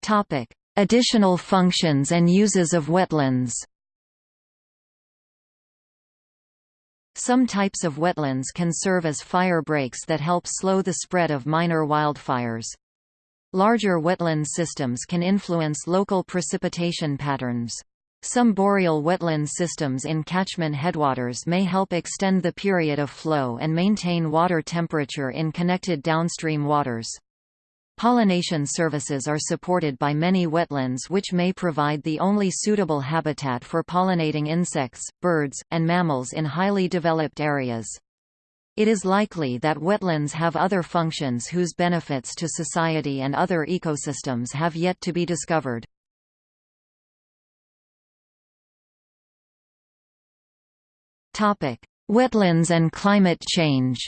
Topic: Additional functions and uses of wetlands Some types of wetlands can serve as fire breaks that help slow the spread of minor wildfires. Larger wetland systems can influence local precipitation patterns. Some boreal wetland systems in catchment headwaters may help extend the period of flow and maintain water temperature in connected downstream waters. Pollination services are supported by many wetlands which may provide the only suitable habitat for pollinating insects, birds, and mammals in highly developed areas. It is likely that wetlands have other functions whose benefits to society and other ecosystems have yet to be discovered. Wetlands and climate change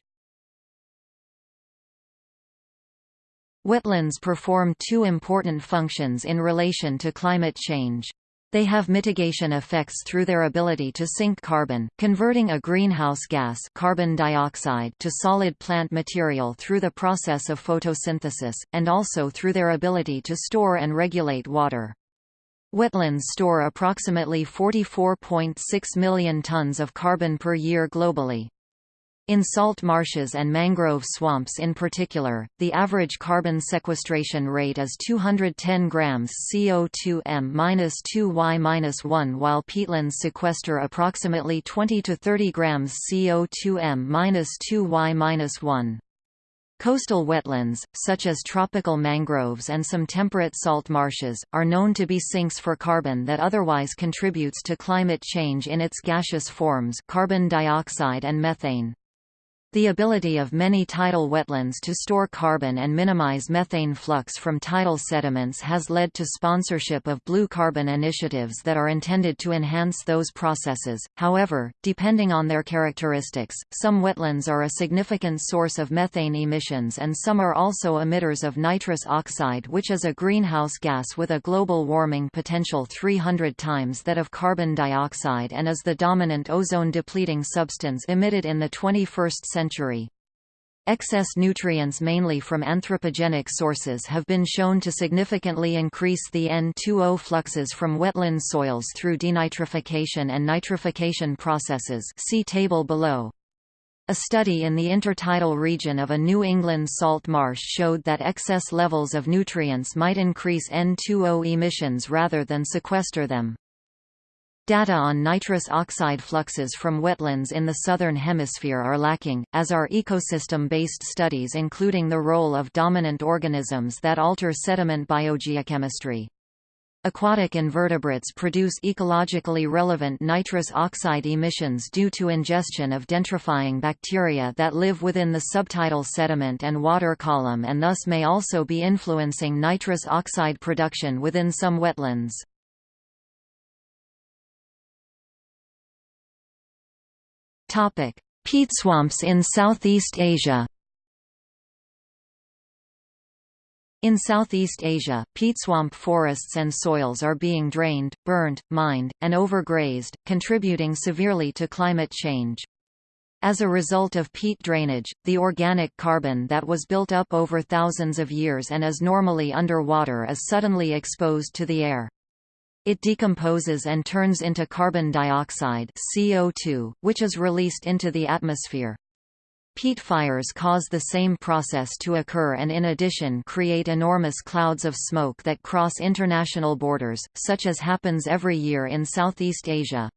Wetlands perform two important functions in relation to climate change. They have mitigation effects through their ability to sink carbon, converting a greenhouse gas carbon dioxide to solid plant material through the process of photosynthesis, and also through their ability to store and regulate water. Wetlands store approximately 44.6 million tons of carbon per year globally. In salt marshes and mangrove swamps in particular, the average carbon sequestration rate is 210 grams CO2 m-2y-1 while peatlands sequester approximately 20 to 30 grams CO2 m-2y-1. Coastal wetlands, such as tropical mangroves and some temperate salt marshes, are known to be sinks for carbon that otherwise contributes to climate change in its gaseous forms carbon dioxide and methane. The ability of many tidal wetlands to store carbon and minimize methane flux from tidal sediments has led to sponsorship of blue carbon initiatives that are intended to enhance those processes. However, depending on their characteristics, some wetlands are a significant source of methane emissions and some are also emitters of nitrous oxide which is a greenhouse gas with a global warming potential 300 times that of carbon dioxide and is the dominant ozone-depleting substance emitted in the 21st century century. Excess nutrients mainly from anthropogenic sources have been shown to significantly increase the N2O fluxes from wetland soils through denitrification and nitrification processes see table below. A study in the intertidal region of a New England salt marsh showed that excess levels of nutrients might increase N2O emissions rather than sequester them. Data on nitrous oxide fluxes from wetlands in the Southern Hemisphere are lacking, as are ecosystem-based studies including the role of dominant organisms that alter sediment biogeochemistry. Aquatic invertebrates produce ecologically relevant nitrous oxide emissions due to ingestion of denitrifying bacteria that live within the subtidal sediment and water column and thus may also be influencing nitrous oxide production within some wetlands. Peat swamps in Southeast Asia. In Southeast Asia, peat swamp forests and soils are being drained, burned, mined, and overgrazed, contributing severely to climate change. As a result of peat drainage, the organic carbon that was built up over thousands of years and is normally under water is suddenly exposed to the air. It decomposes and turns into carbon dioxide CO2, which is released into the atmosphere. Peat fires cause the same process to occur and in addition create enormous clouds of smoke that cross international borders, such as happens every year in Southeast Asia.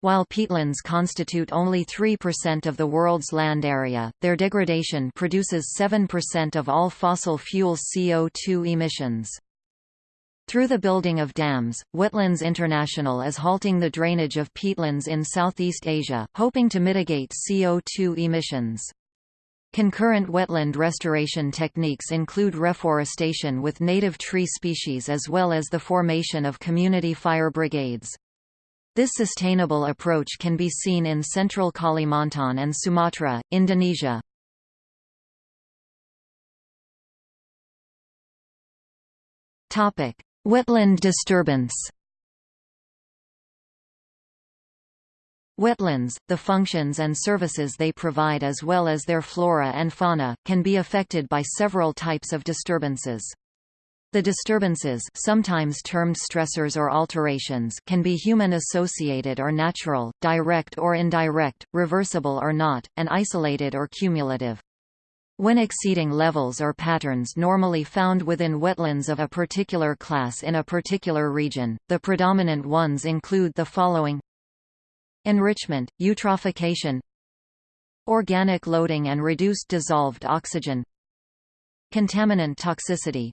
While peatlands constitute only 3% of the world's land area, their degradation produces 7% of all fossil fuel CO2 emissions. Through the building of dams, Wetlands International is halting the drainage of peatlands in Southeast Asia, hoping to mitigate CO2 emissions. Concurrent wetland restoration techniques include reforestation with native tree species as well as the formation of community fire brigades. This sustainable approach can be seen in central Kalimantan and Sumatra, Indonesia. Wetland disturbance Wetlands, the functions and services they provide as well as their flora and fauna, can be affected by several types of disturbances. The disturbances sometimes termed stressors or alterations can be human-associated or natural, direct or indirect, reversible or not, and isolated or cumulative. When exceeding levels or patterns normally found within wetlands of a particular class in a particular region, the predominant ones include the following. Enrichment, eutrophication. Organic loading and reduced dissolved oxygen. Contaminant toxicity.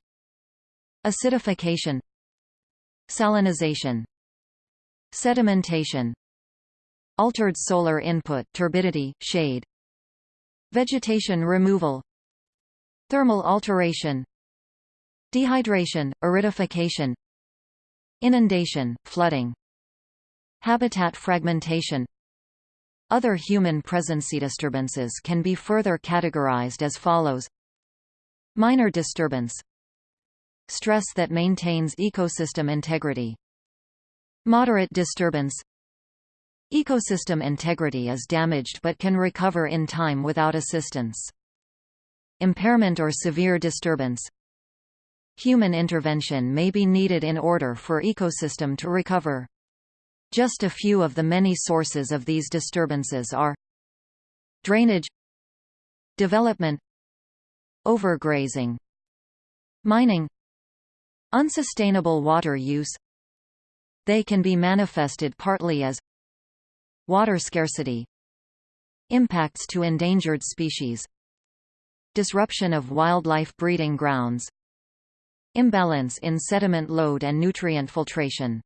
Acidification. Salinization. Sedimentation. Altered solar input turbidity, shade Vegetation removal Thermal alteration Dehydration, aridification Inundation, flooding Habitat fragmentation. Other human presence disturbances can be further categorized as follows. Minor disturbance. Stress that maintains ecosystem integrity. Moderate disturbance Ecosystem integrity is damaged but can recover in time without assistance. Impairment or severe disturbance Human intervention may be needed in order for ecosystem to recover. Just a few of the many sources of these disturbances are Drainage Development Overgrazing Mining Unsustainable water use They can be manifested partly as Water scarcity Impacts to endangered species Disruption of wildlife breeding grounds Imbalance in sediment load and nutrient filtration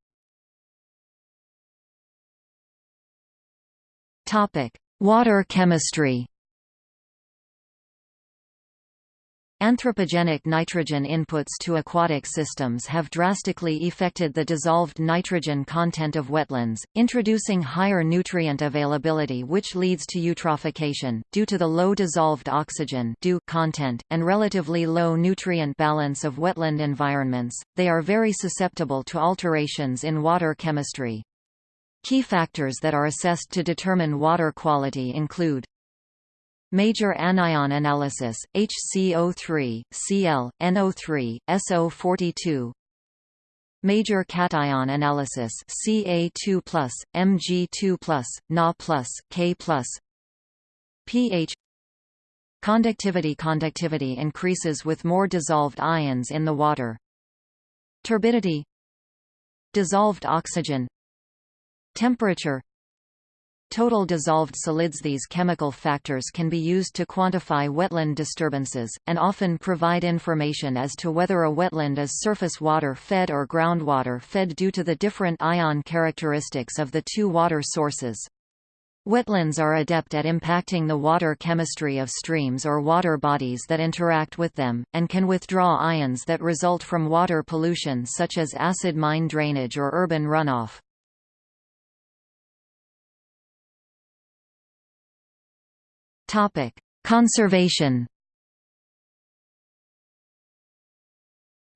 Topic: Water chemistry. Anthropogenic nitrogen inputs to aquatic systems have drastically affected the dissolved nitrogen content of wetlands, introducing higher nutrient availability which leads to eutrophication, due to the low dissolved oxygen content, and relatively low nutrient balance of wetland environments, they are very susceptible to alterations in water chemistry. Key factors that are assessed to determine water quality include Major anion analysis, HCO3, Cl, NO3, SO42 Major cation analysis Ca2+, Mg2+, Na+, K+, pH Conductivity Conductivity increases with more dissolved ions in the water. Turbidity. Dissolved oxygen. Temperature Total dissolved solids These chemical factors can be used to quantify wetland disturbances, and often provide information as to whether a wetland is surface water fed or groundwater fed due to the different ion characteristics of the two water sources. Wetlands are adept at impacting the water chemistry of streams or water bodies that interact with them, and can withdraw ions that result from water pollution such as acid mine drainage or urban runoff. Topic: Conservation.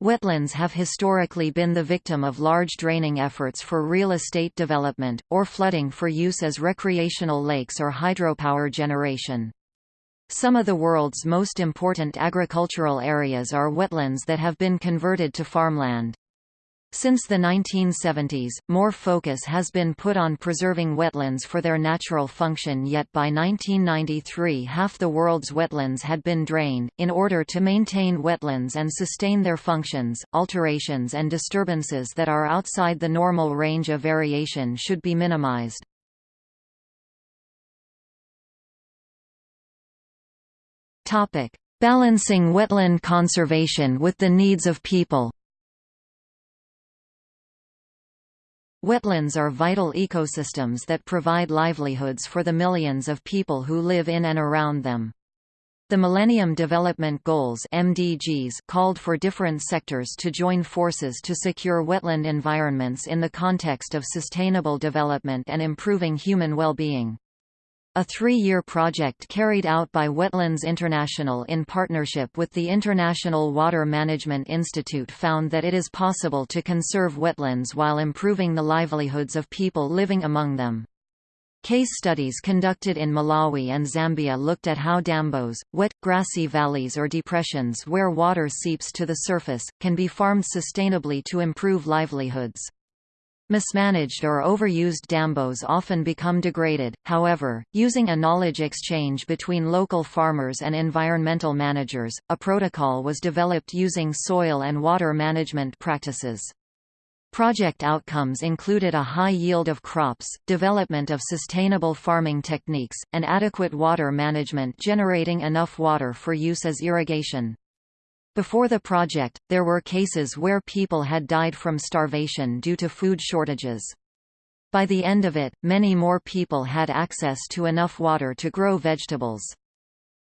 Wetlands have historically been the victim of large draining efforts for real estate development, or flooding for use as recreational lakes or hydropower generation. Some of the world's most important agricultural areas are wetlands that have been converted to farmland. Since the 1970s, more focus has been put on preserving wetlands for their natural function yet by 1993 half the world's wetlands had been drained. In order to maintain wetlands and sustain their functions, alterations and disturbances that are outside the normal range of variation should be minimized. Balancing wetland conservation with the needs of people Wetlands are vital ecosystems that provide livelihoods for the millions of people who live in and around them. The Millennium Development Goals MDGs called for different sectors to join forces to secure wetland environments in the context of sustainable development and improving human well-being. A three-year project carried out by Wetlands International in partnership with the International Water Management Institute found that it is possible to conserve wetlands while improving the livelihoods of people living among them. Case studies conducted in Malawi and Zambia looked at how dambos, wet, grassy valleys or depressions where water seeps to the surface, can be farmed sustainably to improve livelihoods. Mismanaged or overused dambos often become degraded, however, using a knowledge exchange between local farmers and environmental managers, a protocol was developed using soil and water management practices. Project outcomes included a high yield of crops, development of sustainable farming techniques, and adequate water management generating enough water for use as irrigation. Before the project, there were cases where people had died from starvation due to food shortages. By the end of it, many more people had access to enough water to grow vegetables.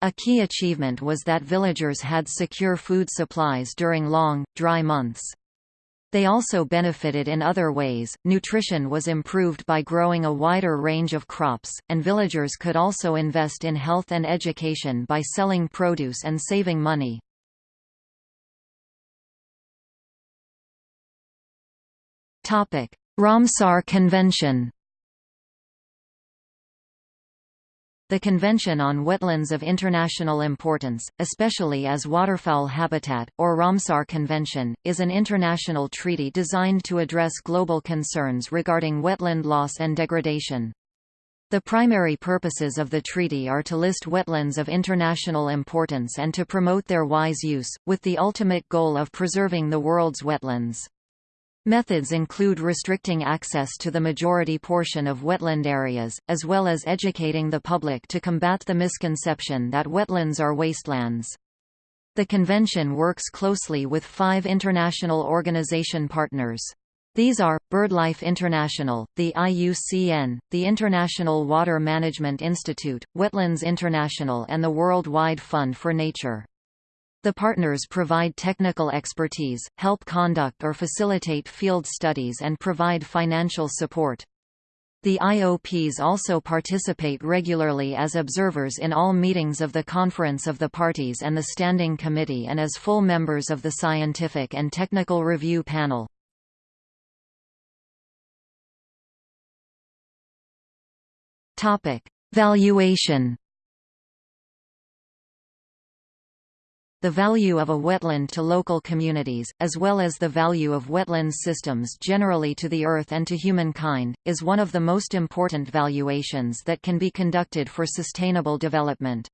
A key achievement was that villagers had secure food supplies during long, dry months. They also benefited in other ways, nutrition was improved by growing a wider range of crops, and villagers could also invest in health and education by selling produce and saving money. Ramsar Convention The Convention on Wetlands of International Importance, especially as waterfowl habitat, or Ramsar Convention, is an international treaty designed to address global concerns regarding wetland loss and degradation. The primary purposes of the treaty are to list wetlands of international importance and to promote their wise use, with the ultimate goal of preserving the world's wetlands. Methods include restricting access to the majority portion of wetland areas, as well as educating the public to combat the misconception that wetlands are wastelands. The convention works closely with five international organization partners. These are, BirdLife International, the IUCN, the International Water Management Institute, Wetlands International and the World Wide Fund for Nature. The partners provide technical expertise, help conduct or facilitate field studies and provide financial support. The IOPs also participate regularly as observers in all meetings of the Conference of the Parties and the Standing Committee and as full members of the Scientific and Technical Review Panel. Valuation The value of a wetland to local communities, as well as the value of wetlands systems generally to the earth and to humankind, is one of the most important valuations that can be conducted for sustainable development.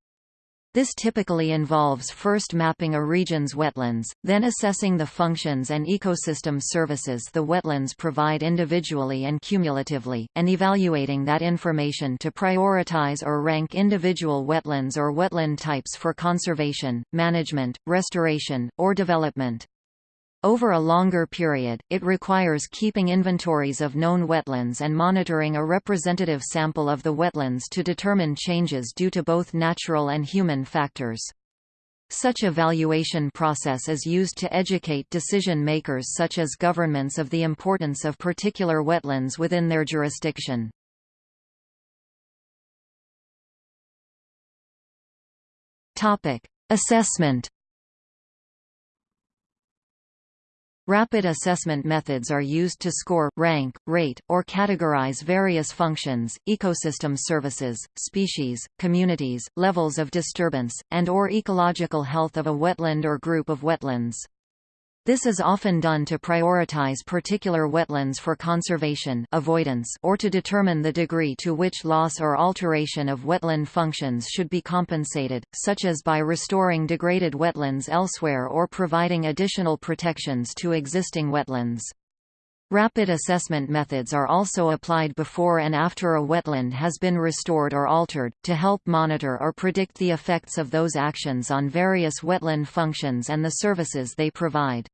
This typically involves first mapping a region's wetlands, then assessing the functions and ecosystem services the wetlands provide individually and cumulatively, and evaluating that information to prioritize or rank individual wetlands or wetland types for conservation, management, restoration, or development. Over a longer period, it requires keeping inventories of known wetlands and monitoring a representative sample of the wetlands to determine changes due to both natural and human factors. Such evaluation process is used to educate decision makers such as governments of the importance of particular wetlands within their jurisdiction. Assessment Rapid assessment methods are used to score, rank, rate, or categorize various functions, ecosystem services, species, communities, levels of disturbance, and or ecological health of a wetland or group of wetlands. This is often done to prioritize particular wetlands for conservation avoidance or to determine the degree to which loss or alteration of wetland functions should be compensated, such as by restoring degraded wetlands elsewhere or providing additional protections to existing wetlands. Rapid assessment methods are also applied before and after a wetland has been restored or altered, to help monitor or predict the effects of those actions on various wetland functions and the services they provide.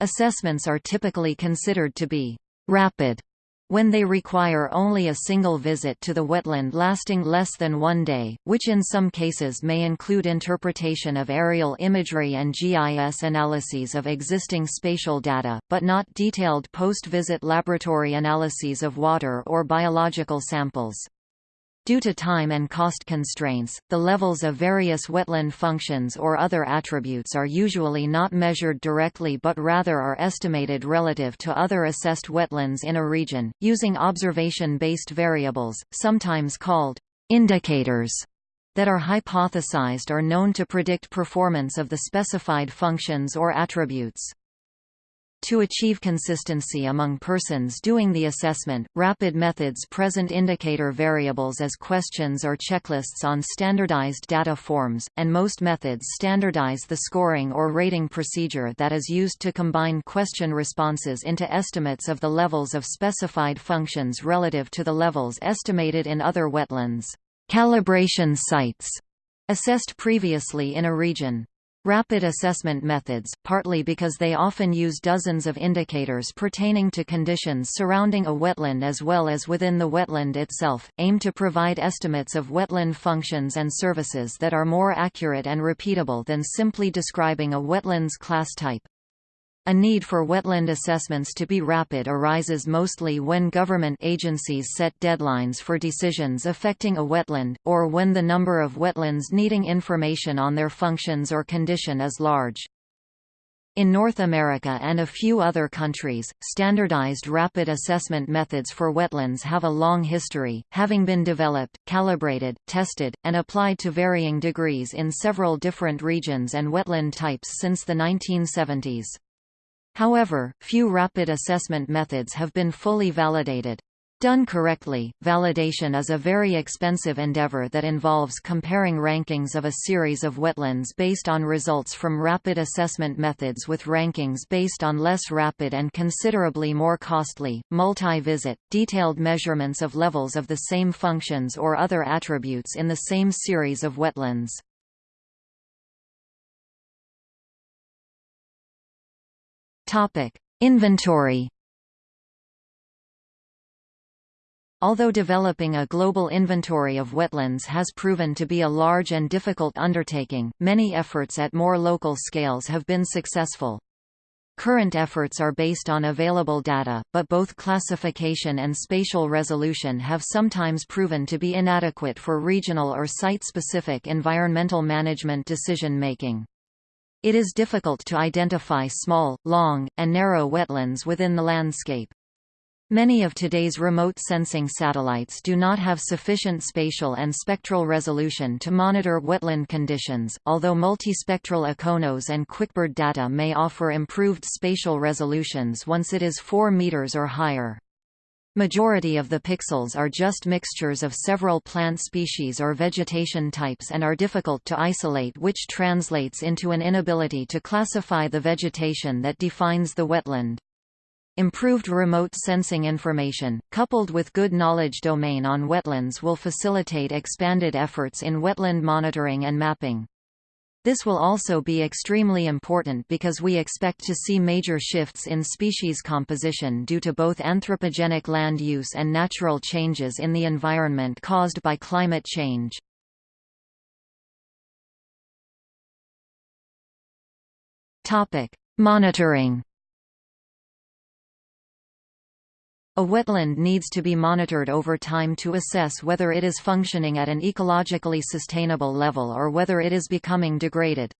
Assessments are typically considered to be rapid when they require only a single visit to the wetland lasting less than one day, which in some cases may include interpretation of aerial imagery and GIS analyses of existing spatial data, but not detailed post-visit laboratory analyses of water or biological samples. Due to time and cost constraints, the levels of various wetland functions or other attributes are usually not measured directly but rather are estimated relative to other assessed wetlands in a region, using observation-based variables, sometimes called indicators, that are hypothesized or known to predict performance of the specified functions or attributes. To achieve consistency among persons doing the assessment, rapid methods present indicator variables as questions or checklists on standardized data forms, and most methods standardize the scoring or rating procedure that is used to combine question responses into estimates of the levels of specified functions relative to the levels estimated in other wetlands. Calibration sites assessed previously in a region. Rapid assessment methods, partly because they often use dozens of indicators pertaining to conditions surrounding a wetland as well as within the wetland itself, aim to provide estimates of wetland functions and services that are more accurate and repeatable than simply describing a wetlands class type. A need for wetland assessments to be rapid arises mostly when government agencies set deadlines for decisions affecting a wetland, or when the number of wetlands needing information on their functions or condition is large. In North America and a few other countries, standardized rapid assessment methods for wetlands have a long history, having been developed, calibrated, tested, and applied to varying degrees in several different regions and wetland types since the 1970s. However, few rapid assessment methods have been fully validated. Done correctly, validation is a very expensive endeavor that involves comparing rankings of a series of wetlands based on results from rapid assessment methods with rankings based on less rapid and considerably more costly, multi-visit, detailed measurements of levels of the same functions or other attributes in the same series of wetlands. Topic: Inventory. Although developing a global inventory of wetlands has proven to be a large and difficult undertaking, many efforts at more local scales have been successful. Current efforts are based on available data, but both classification and spatial resolution have sometimes proven to be inadequate for regional or site-specific environmental management decision-making. It is difficult to identify small, long, and narrow wetlands within the landscape. Many of today's remote sensing satellites do not have sufficient spatial and spectral resolution to monitor wetland conditions, although multispectral IKONOS and QuickBird data may offer improved spatial resolutions once it is 4 meters or higher. Majority of the pixels are just mixtures of several plant species or vegetation types and are difficult to isolate which translates into an inability to classify the vegetation that defines the wetland. Improved remote sensing information, coupled with good knowledge domain on wetlands will facilitate expanded efforts in wetland monitoring and mapping. This will also be extremely important because we expect to see major shifts in species composition due to both anthropogenic land use and natural changes in the environment caused by climate change. Monitoring A wetland needs to be monitored over time to assess whether it is functioning at an ecologically sustainable level or whether it is becoming degraded.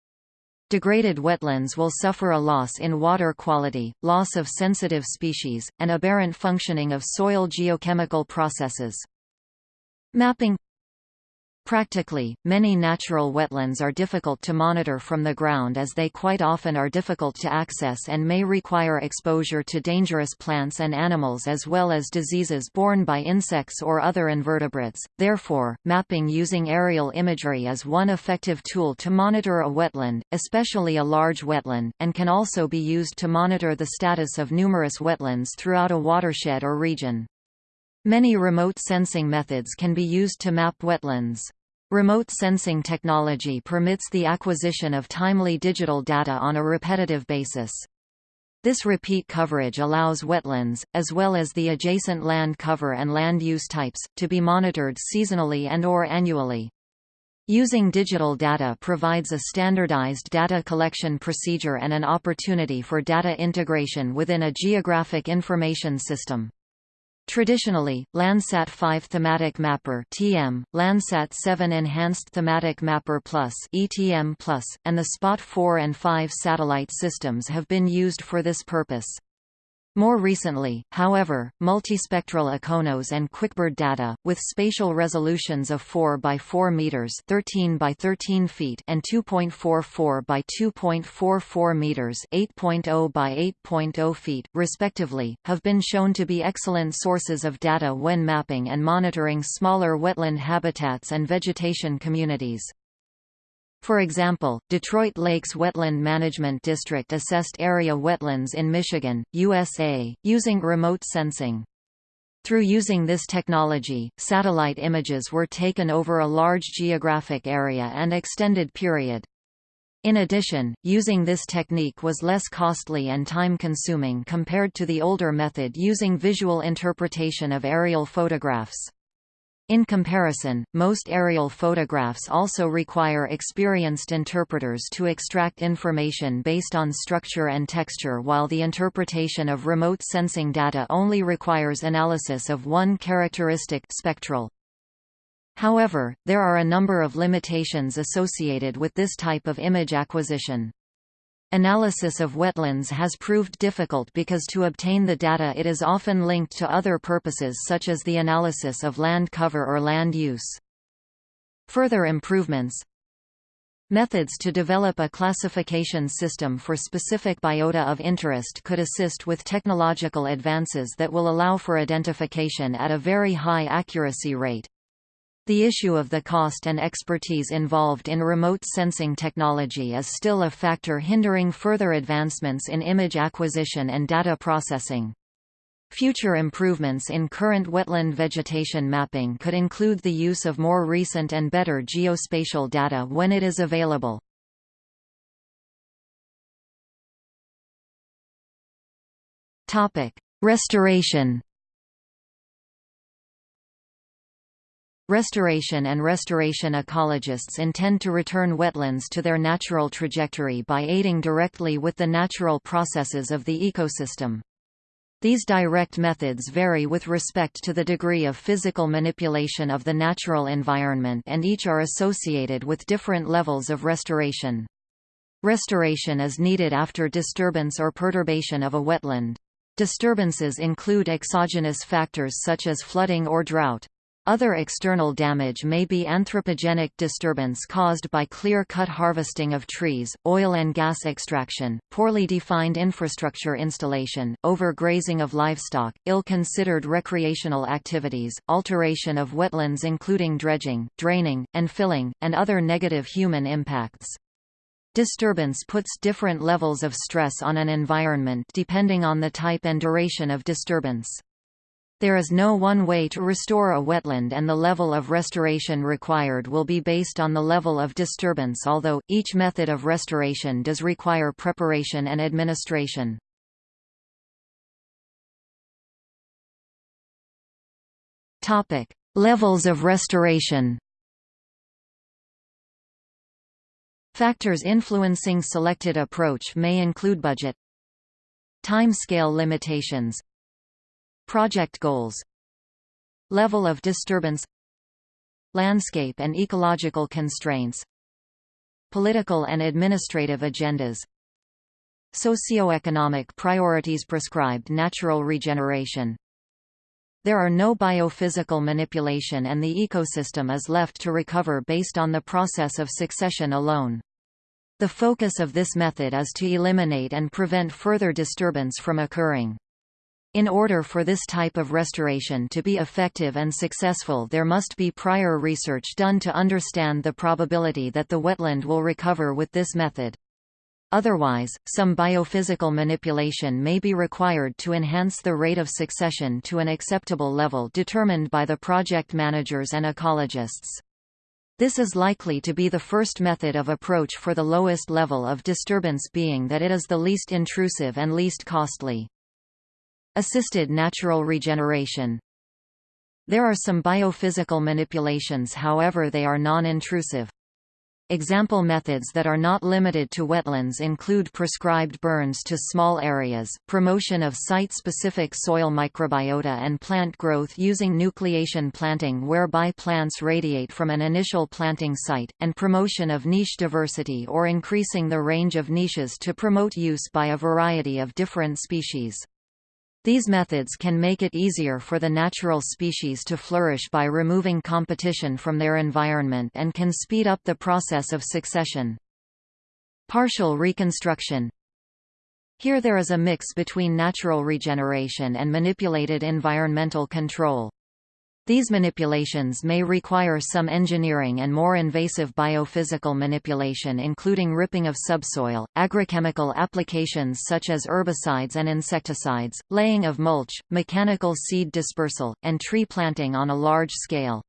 Degraded wetlands will suffer a loss in water quality, loss of sensitive species, and aberrant functioning of soil geochemical processes. Mapping Practically, many natural wetlands are difficult to monitor from the ground as they quite often are difficult to access and may require exposure to dangerous plants and animals as well as diseases borne by insects or other invertebrates. Therefore, mapping using aerial imagery is one effective tool to monitor a wetland, especially a large wetland, and can also be used to monitor the status of numerous wetlands throughout a watershed or region. Many remote sensing methods can be used to map wetlands. Remote sensing technology permits the acquisition of timely digital data on a repetitive basis. This repeat coverage allows wetlands, as well as the adjacent land cover and land use types, to be monitored seasonally and or annually. Using digital data provides a standardized data collection procedure and an opportunity for data integration within a geographic information system. Traditionally, Landsat 5 Thematic Mapper (TM), Landsat 7 Enhanced Thematic Mapper Plus (ETM+), and the Spot 4 and 5 satellite systems have been used for this purpose. More recently, however, multispectral IKONOS and QuickBird data, with spatial resolutions of 4 by 4 meters (13 by 13 feet) and 2.44 by 2.44 meters (8.0 by 8.0 feet), respectively, have been shown to be excellent sources of data when mapping and monitoring smaller wetland habitats and vegetation communities. For example, Detroit Lakes Wetland Management District assessed area wetlands in Michigan, USA, using remote sensing. Through using this technology, satellite images were taken over a large geographic area and extended period. In addition, using this technique was less costly and time-consuming compared to the older method using visual interpretation of aerial photographs. In comparison, most aerial photographs also require experienced interpreters to extract information based on structure and texture while the interpretation of remote sensing data only requires analysis of one characteristic spectral. However, there are a number of limitations associated with this type of image acquisition. Analysis of wetlands has proved difficult because to obtain the data it is often linked to other purposes such as the analysis of land cover or land use. Further improvements Methods to develop a classification system for specific biota of interest could assist with technological advances that will allow for identification at a very high accuracy rate. The issue of the cost and expertise involved in remote sensing technology is still a factor hindering further advancements in image acquisition and data processing. Future improvements in current wetland vegetation mapping could include the use of more recent and better geospatial data when it is available. Restoration Restoration and restoration ecologists intend to return wetlands to their natural trajectory by aiding directly with the natural processes of the ecosystem. These direct methods vary with respect to the degree of physical manipulation of the natural environment and each are associated with different levels of restoration. Restoration is needed after disturbance or perturbation of a wetland. Disturbances include exogenous factors such as flooding or drought. Other external damage may be anthropogenic disturbance caused by clear-cut harvesting of trees, oil and gas extraction, poorly defined infrastructure installation, overgrazing of livestock, ill-considered recreational activities, alteration of wetlands including dredging, draining, and filling, and other negative human impacts. Disturbance puts different levels of stress on an environment depending on the type and duration of disturbance. There is no one way to restore a wetland and the level of restoration required will be based on the level of disturbance although, each method of restoration does require preparation and administration. Levels of restoration Factors influencing selected approach may include budget Time scale limitations Project goals Level of disturbance Landscape and ecological constraints Political and administrative agendas Socioeconomic priorities prescribed natural regeneration There are no biophysical manipulation and the ecosystem is left to recover based on the process of succession alone. The focus of this method is to eliminate and prevent further disturbance from occurring. In order for this type of restoration to be effective and successful there must be prior research done to understand the probability that the wetland will recover with this method. Otherwise, some biophysical manipulation may be required to enhance the rate of succession to an acceptable level determined by the project managers and ecologists. This is likely to be the first method of approach for the lowest level of disturbance being that it is the least intrusive and least costly. Assisted natural regeneration There are some biophysical manipulations however they are non-intrusive. Example methods that are not limited to wetlands include prescribed burns to small areas, promotion of site-specific soil microbiota and plant growth using nucleation planting whereby plants radiate from an initial planting site, and promotion of niche diversity or increasing the range of niches to promote use by a variety of different species. These methods can make it easier for the natural species to flourish by removing competition from their environment and can speed up the process of succession. Partial reconstruction Here there is a mix between natural regeneration and manipulated environmental control. These manipulations may require some engineering and more invasive biophysical manipulation including ripping of subsoil, agrochemical applications such as herbicides and insecticides, laying of mulch, mechanical seed dispersal, and tree planting on a large scale.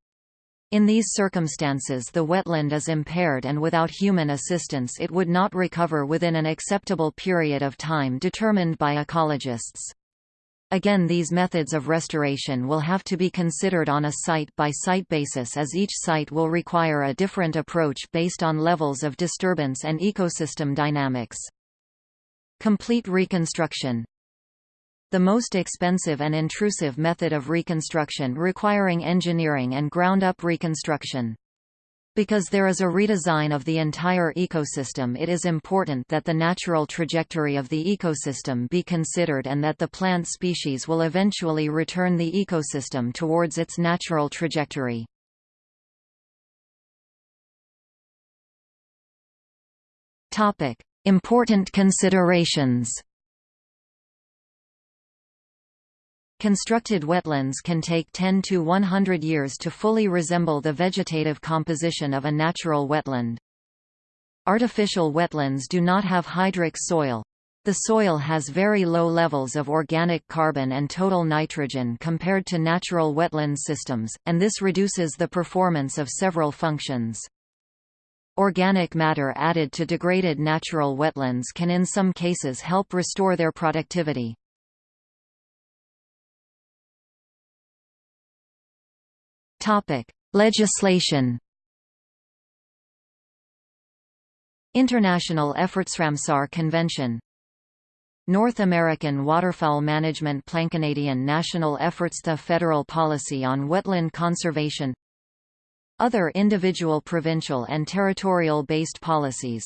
In these circumstances the wetland is impaired and without human assistance it would not recover within an acceptable period of time determined by ecologists. Again these methods of restoration will have to be considered on a site-by-site -site basis as each site will require a different approach based on levels of disturbance and ecosystem dynamics. Complete reconstruction The most expensive and intrusive method of reconstruction requiring engineering and ground-up reconstruction. Because there is a redesign of the entire ecosystem it is important that the natural trajectory of the ecosystem be considered and that the plant species will eventually return the ecosystem towards its natural trajectory. Important considerations Constructed wetlands can take 10 to 100 years to fully resemble the vegetative composition of a natural wetland. Artificial wetlands do not have hydric soil. The soil has very low levels of organic carbon and total nitrogen compared to natural wetland systems, and this reduces the performance of several functions. Organic matter added to degraded natural wetlands can in some cases help restore their productivity. Topic: Legislation. International Efforts Ramsar Convention. North American Waterfowl Management Plan Canadian National Efforts The Federal Policy on Wetland Conservation. Other individual provincial and territorial-based policies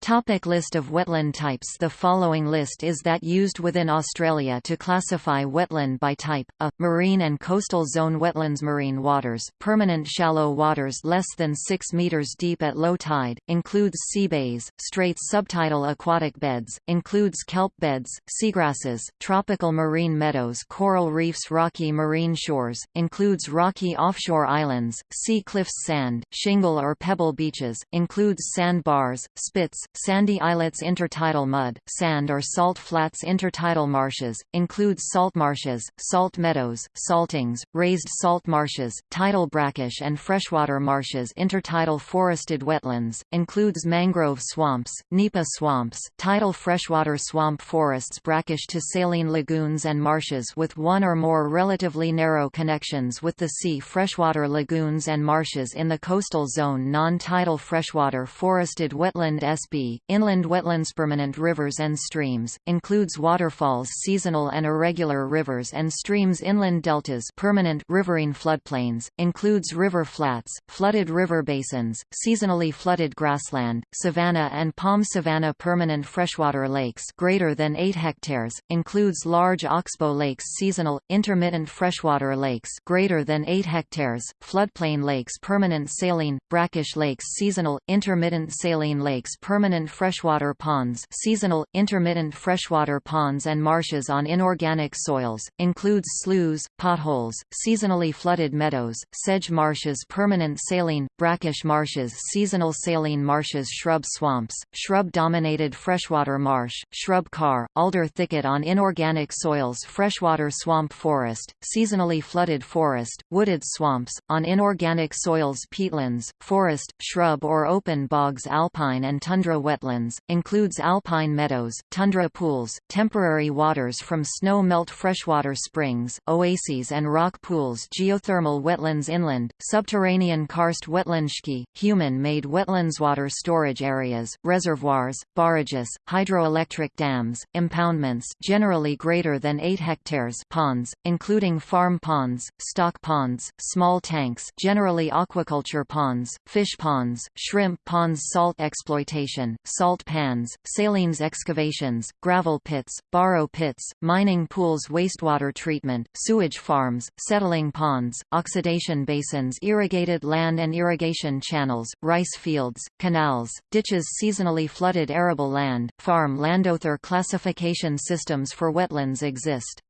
Topic list of wetland types. The following list is that used within Australia to classify wetland by type, a, marine and coastal zone. Wetlands Marine waters, permanent shallow waters less than 6 metres deep at low tide, includes sea bays, straits subtidal aquatic beds, includes kelp beds, seagrasses, tropical marine meadows coral reefs rocky marine shores, includes rocky offshore islands, sea cliffs sand, shingle or pebble beaches, includes sandbars, spits, sandy islets intertidal mud, sand or salt flats intertidal marshes, includes salt marshes, salt meadows, saltings, raised salt marshes, tidal brackish and freshwater marshes intertidal forested wetlands, includes mangrove swamps, nipa swamps, tidal freshwater swamp forests brackish to saline lagoons and marshes with one or more relatively narrow connections with the sea freshwater lagoons and marshes in the coastal zone non-tidal freshwater forested wetland SP inland wetlands permanent rivers and streams, includes waterfalls seasonal and irregular rivers and streams inland deltas permanent riverine floodplains, includes river flats, flooded river basins, seasonally flooded grassland, savanna and palm savanna permanent freshwater lakes greater than 8 hectares, includes large oxbow lakes seasonal, intermittent freshwater lakes greater than 8 hectares, floodplain lakes permanent saline, brackish lakes seasonal, intermittent saline lakes permanent permanent freshwater ponds seasonal, intermittent freshwater ponds and marshes on inorganic soils, includes sloughs, potholes, seasonally flooded meadows, sedge marshes permanent saline, brackish marshes seasonal saline marshes shrub swamps, shrub-dominated freshwater marsh, shrub carr, alder thicket on inorganic soils freshwater swamp forest, seasonally flooded forest, wooded swamps, on inorganic soils peatlands, forest, shrub or open bogs alpine and tundra wetlands, includes alpine meadows, tundra pools, temporary waters from snow melt freshwater springs, oases and rock pools geothermal wetlands inland, subterranean karst wetlandski, human-made wetlands water storage areas, reservoirs, barrages, hydroelectric dams, impoundments generally greater than 8 hectares ponds, including farm ponds, stock ponds, small tanks generally aquaculture ponds, fish ponds, shrimp ponds salt exploitation, salt pans, salines excavations, gravel pits, borrow pits, mining pools wastewater treatment, sewage farms, settling ponds, oxidation basins irrigated land and irrigation channels, rice fields, canals, ditches seasonally flooded arable land, farm landowner classification systems for wetlands exist.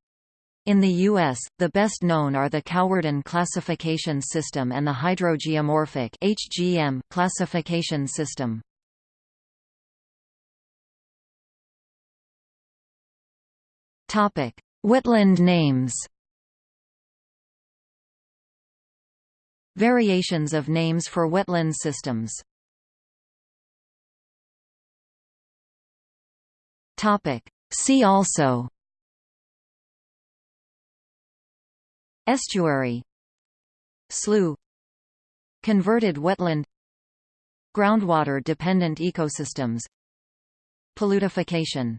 In the U.S., the best known are the Cowardin classification system and the Hydrogeomorphic HGM classification system. Topic: Wetland names. Variations of names for wetland systems. Topic: See also Estuary Slough Converted wetland Groundwater-dependent ecosystems Paludification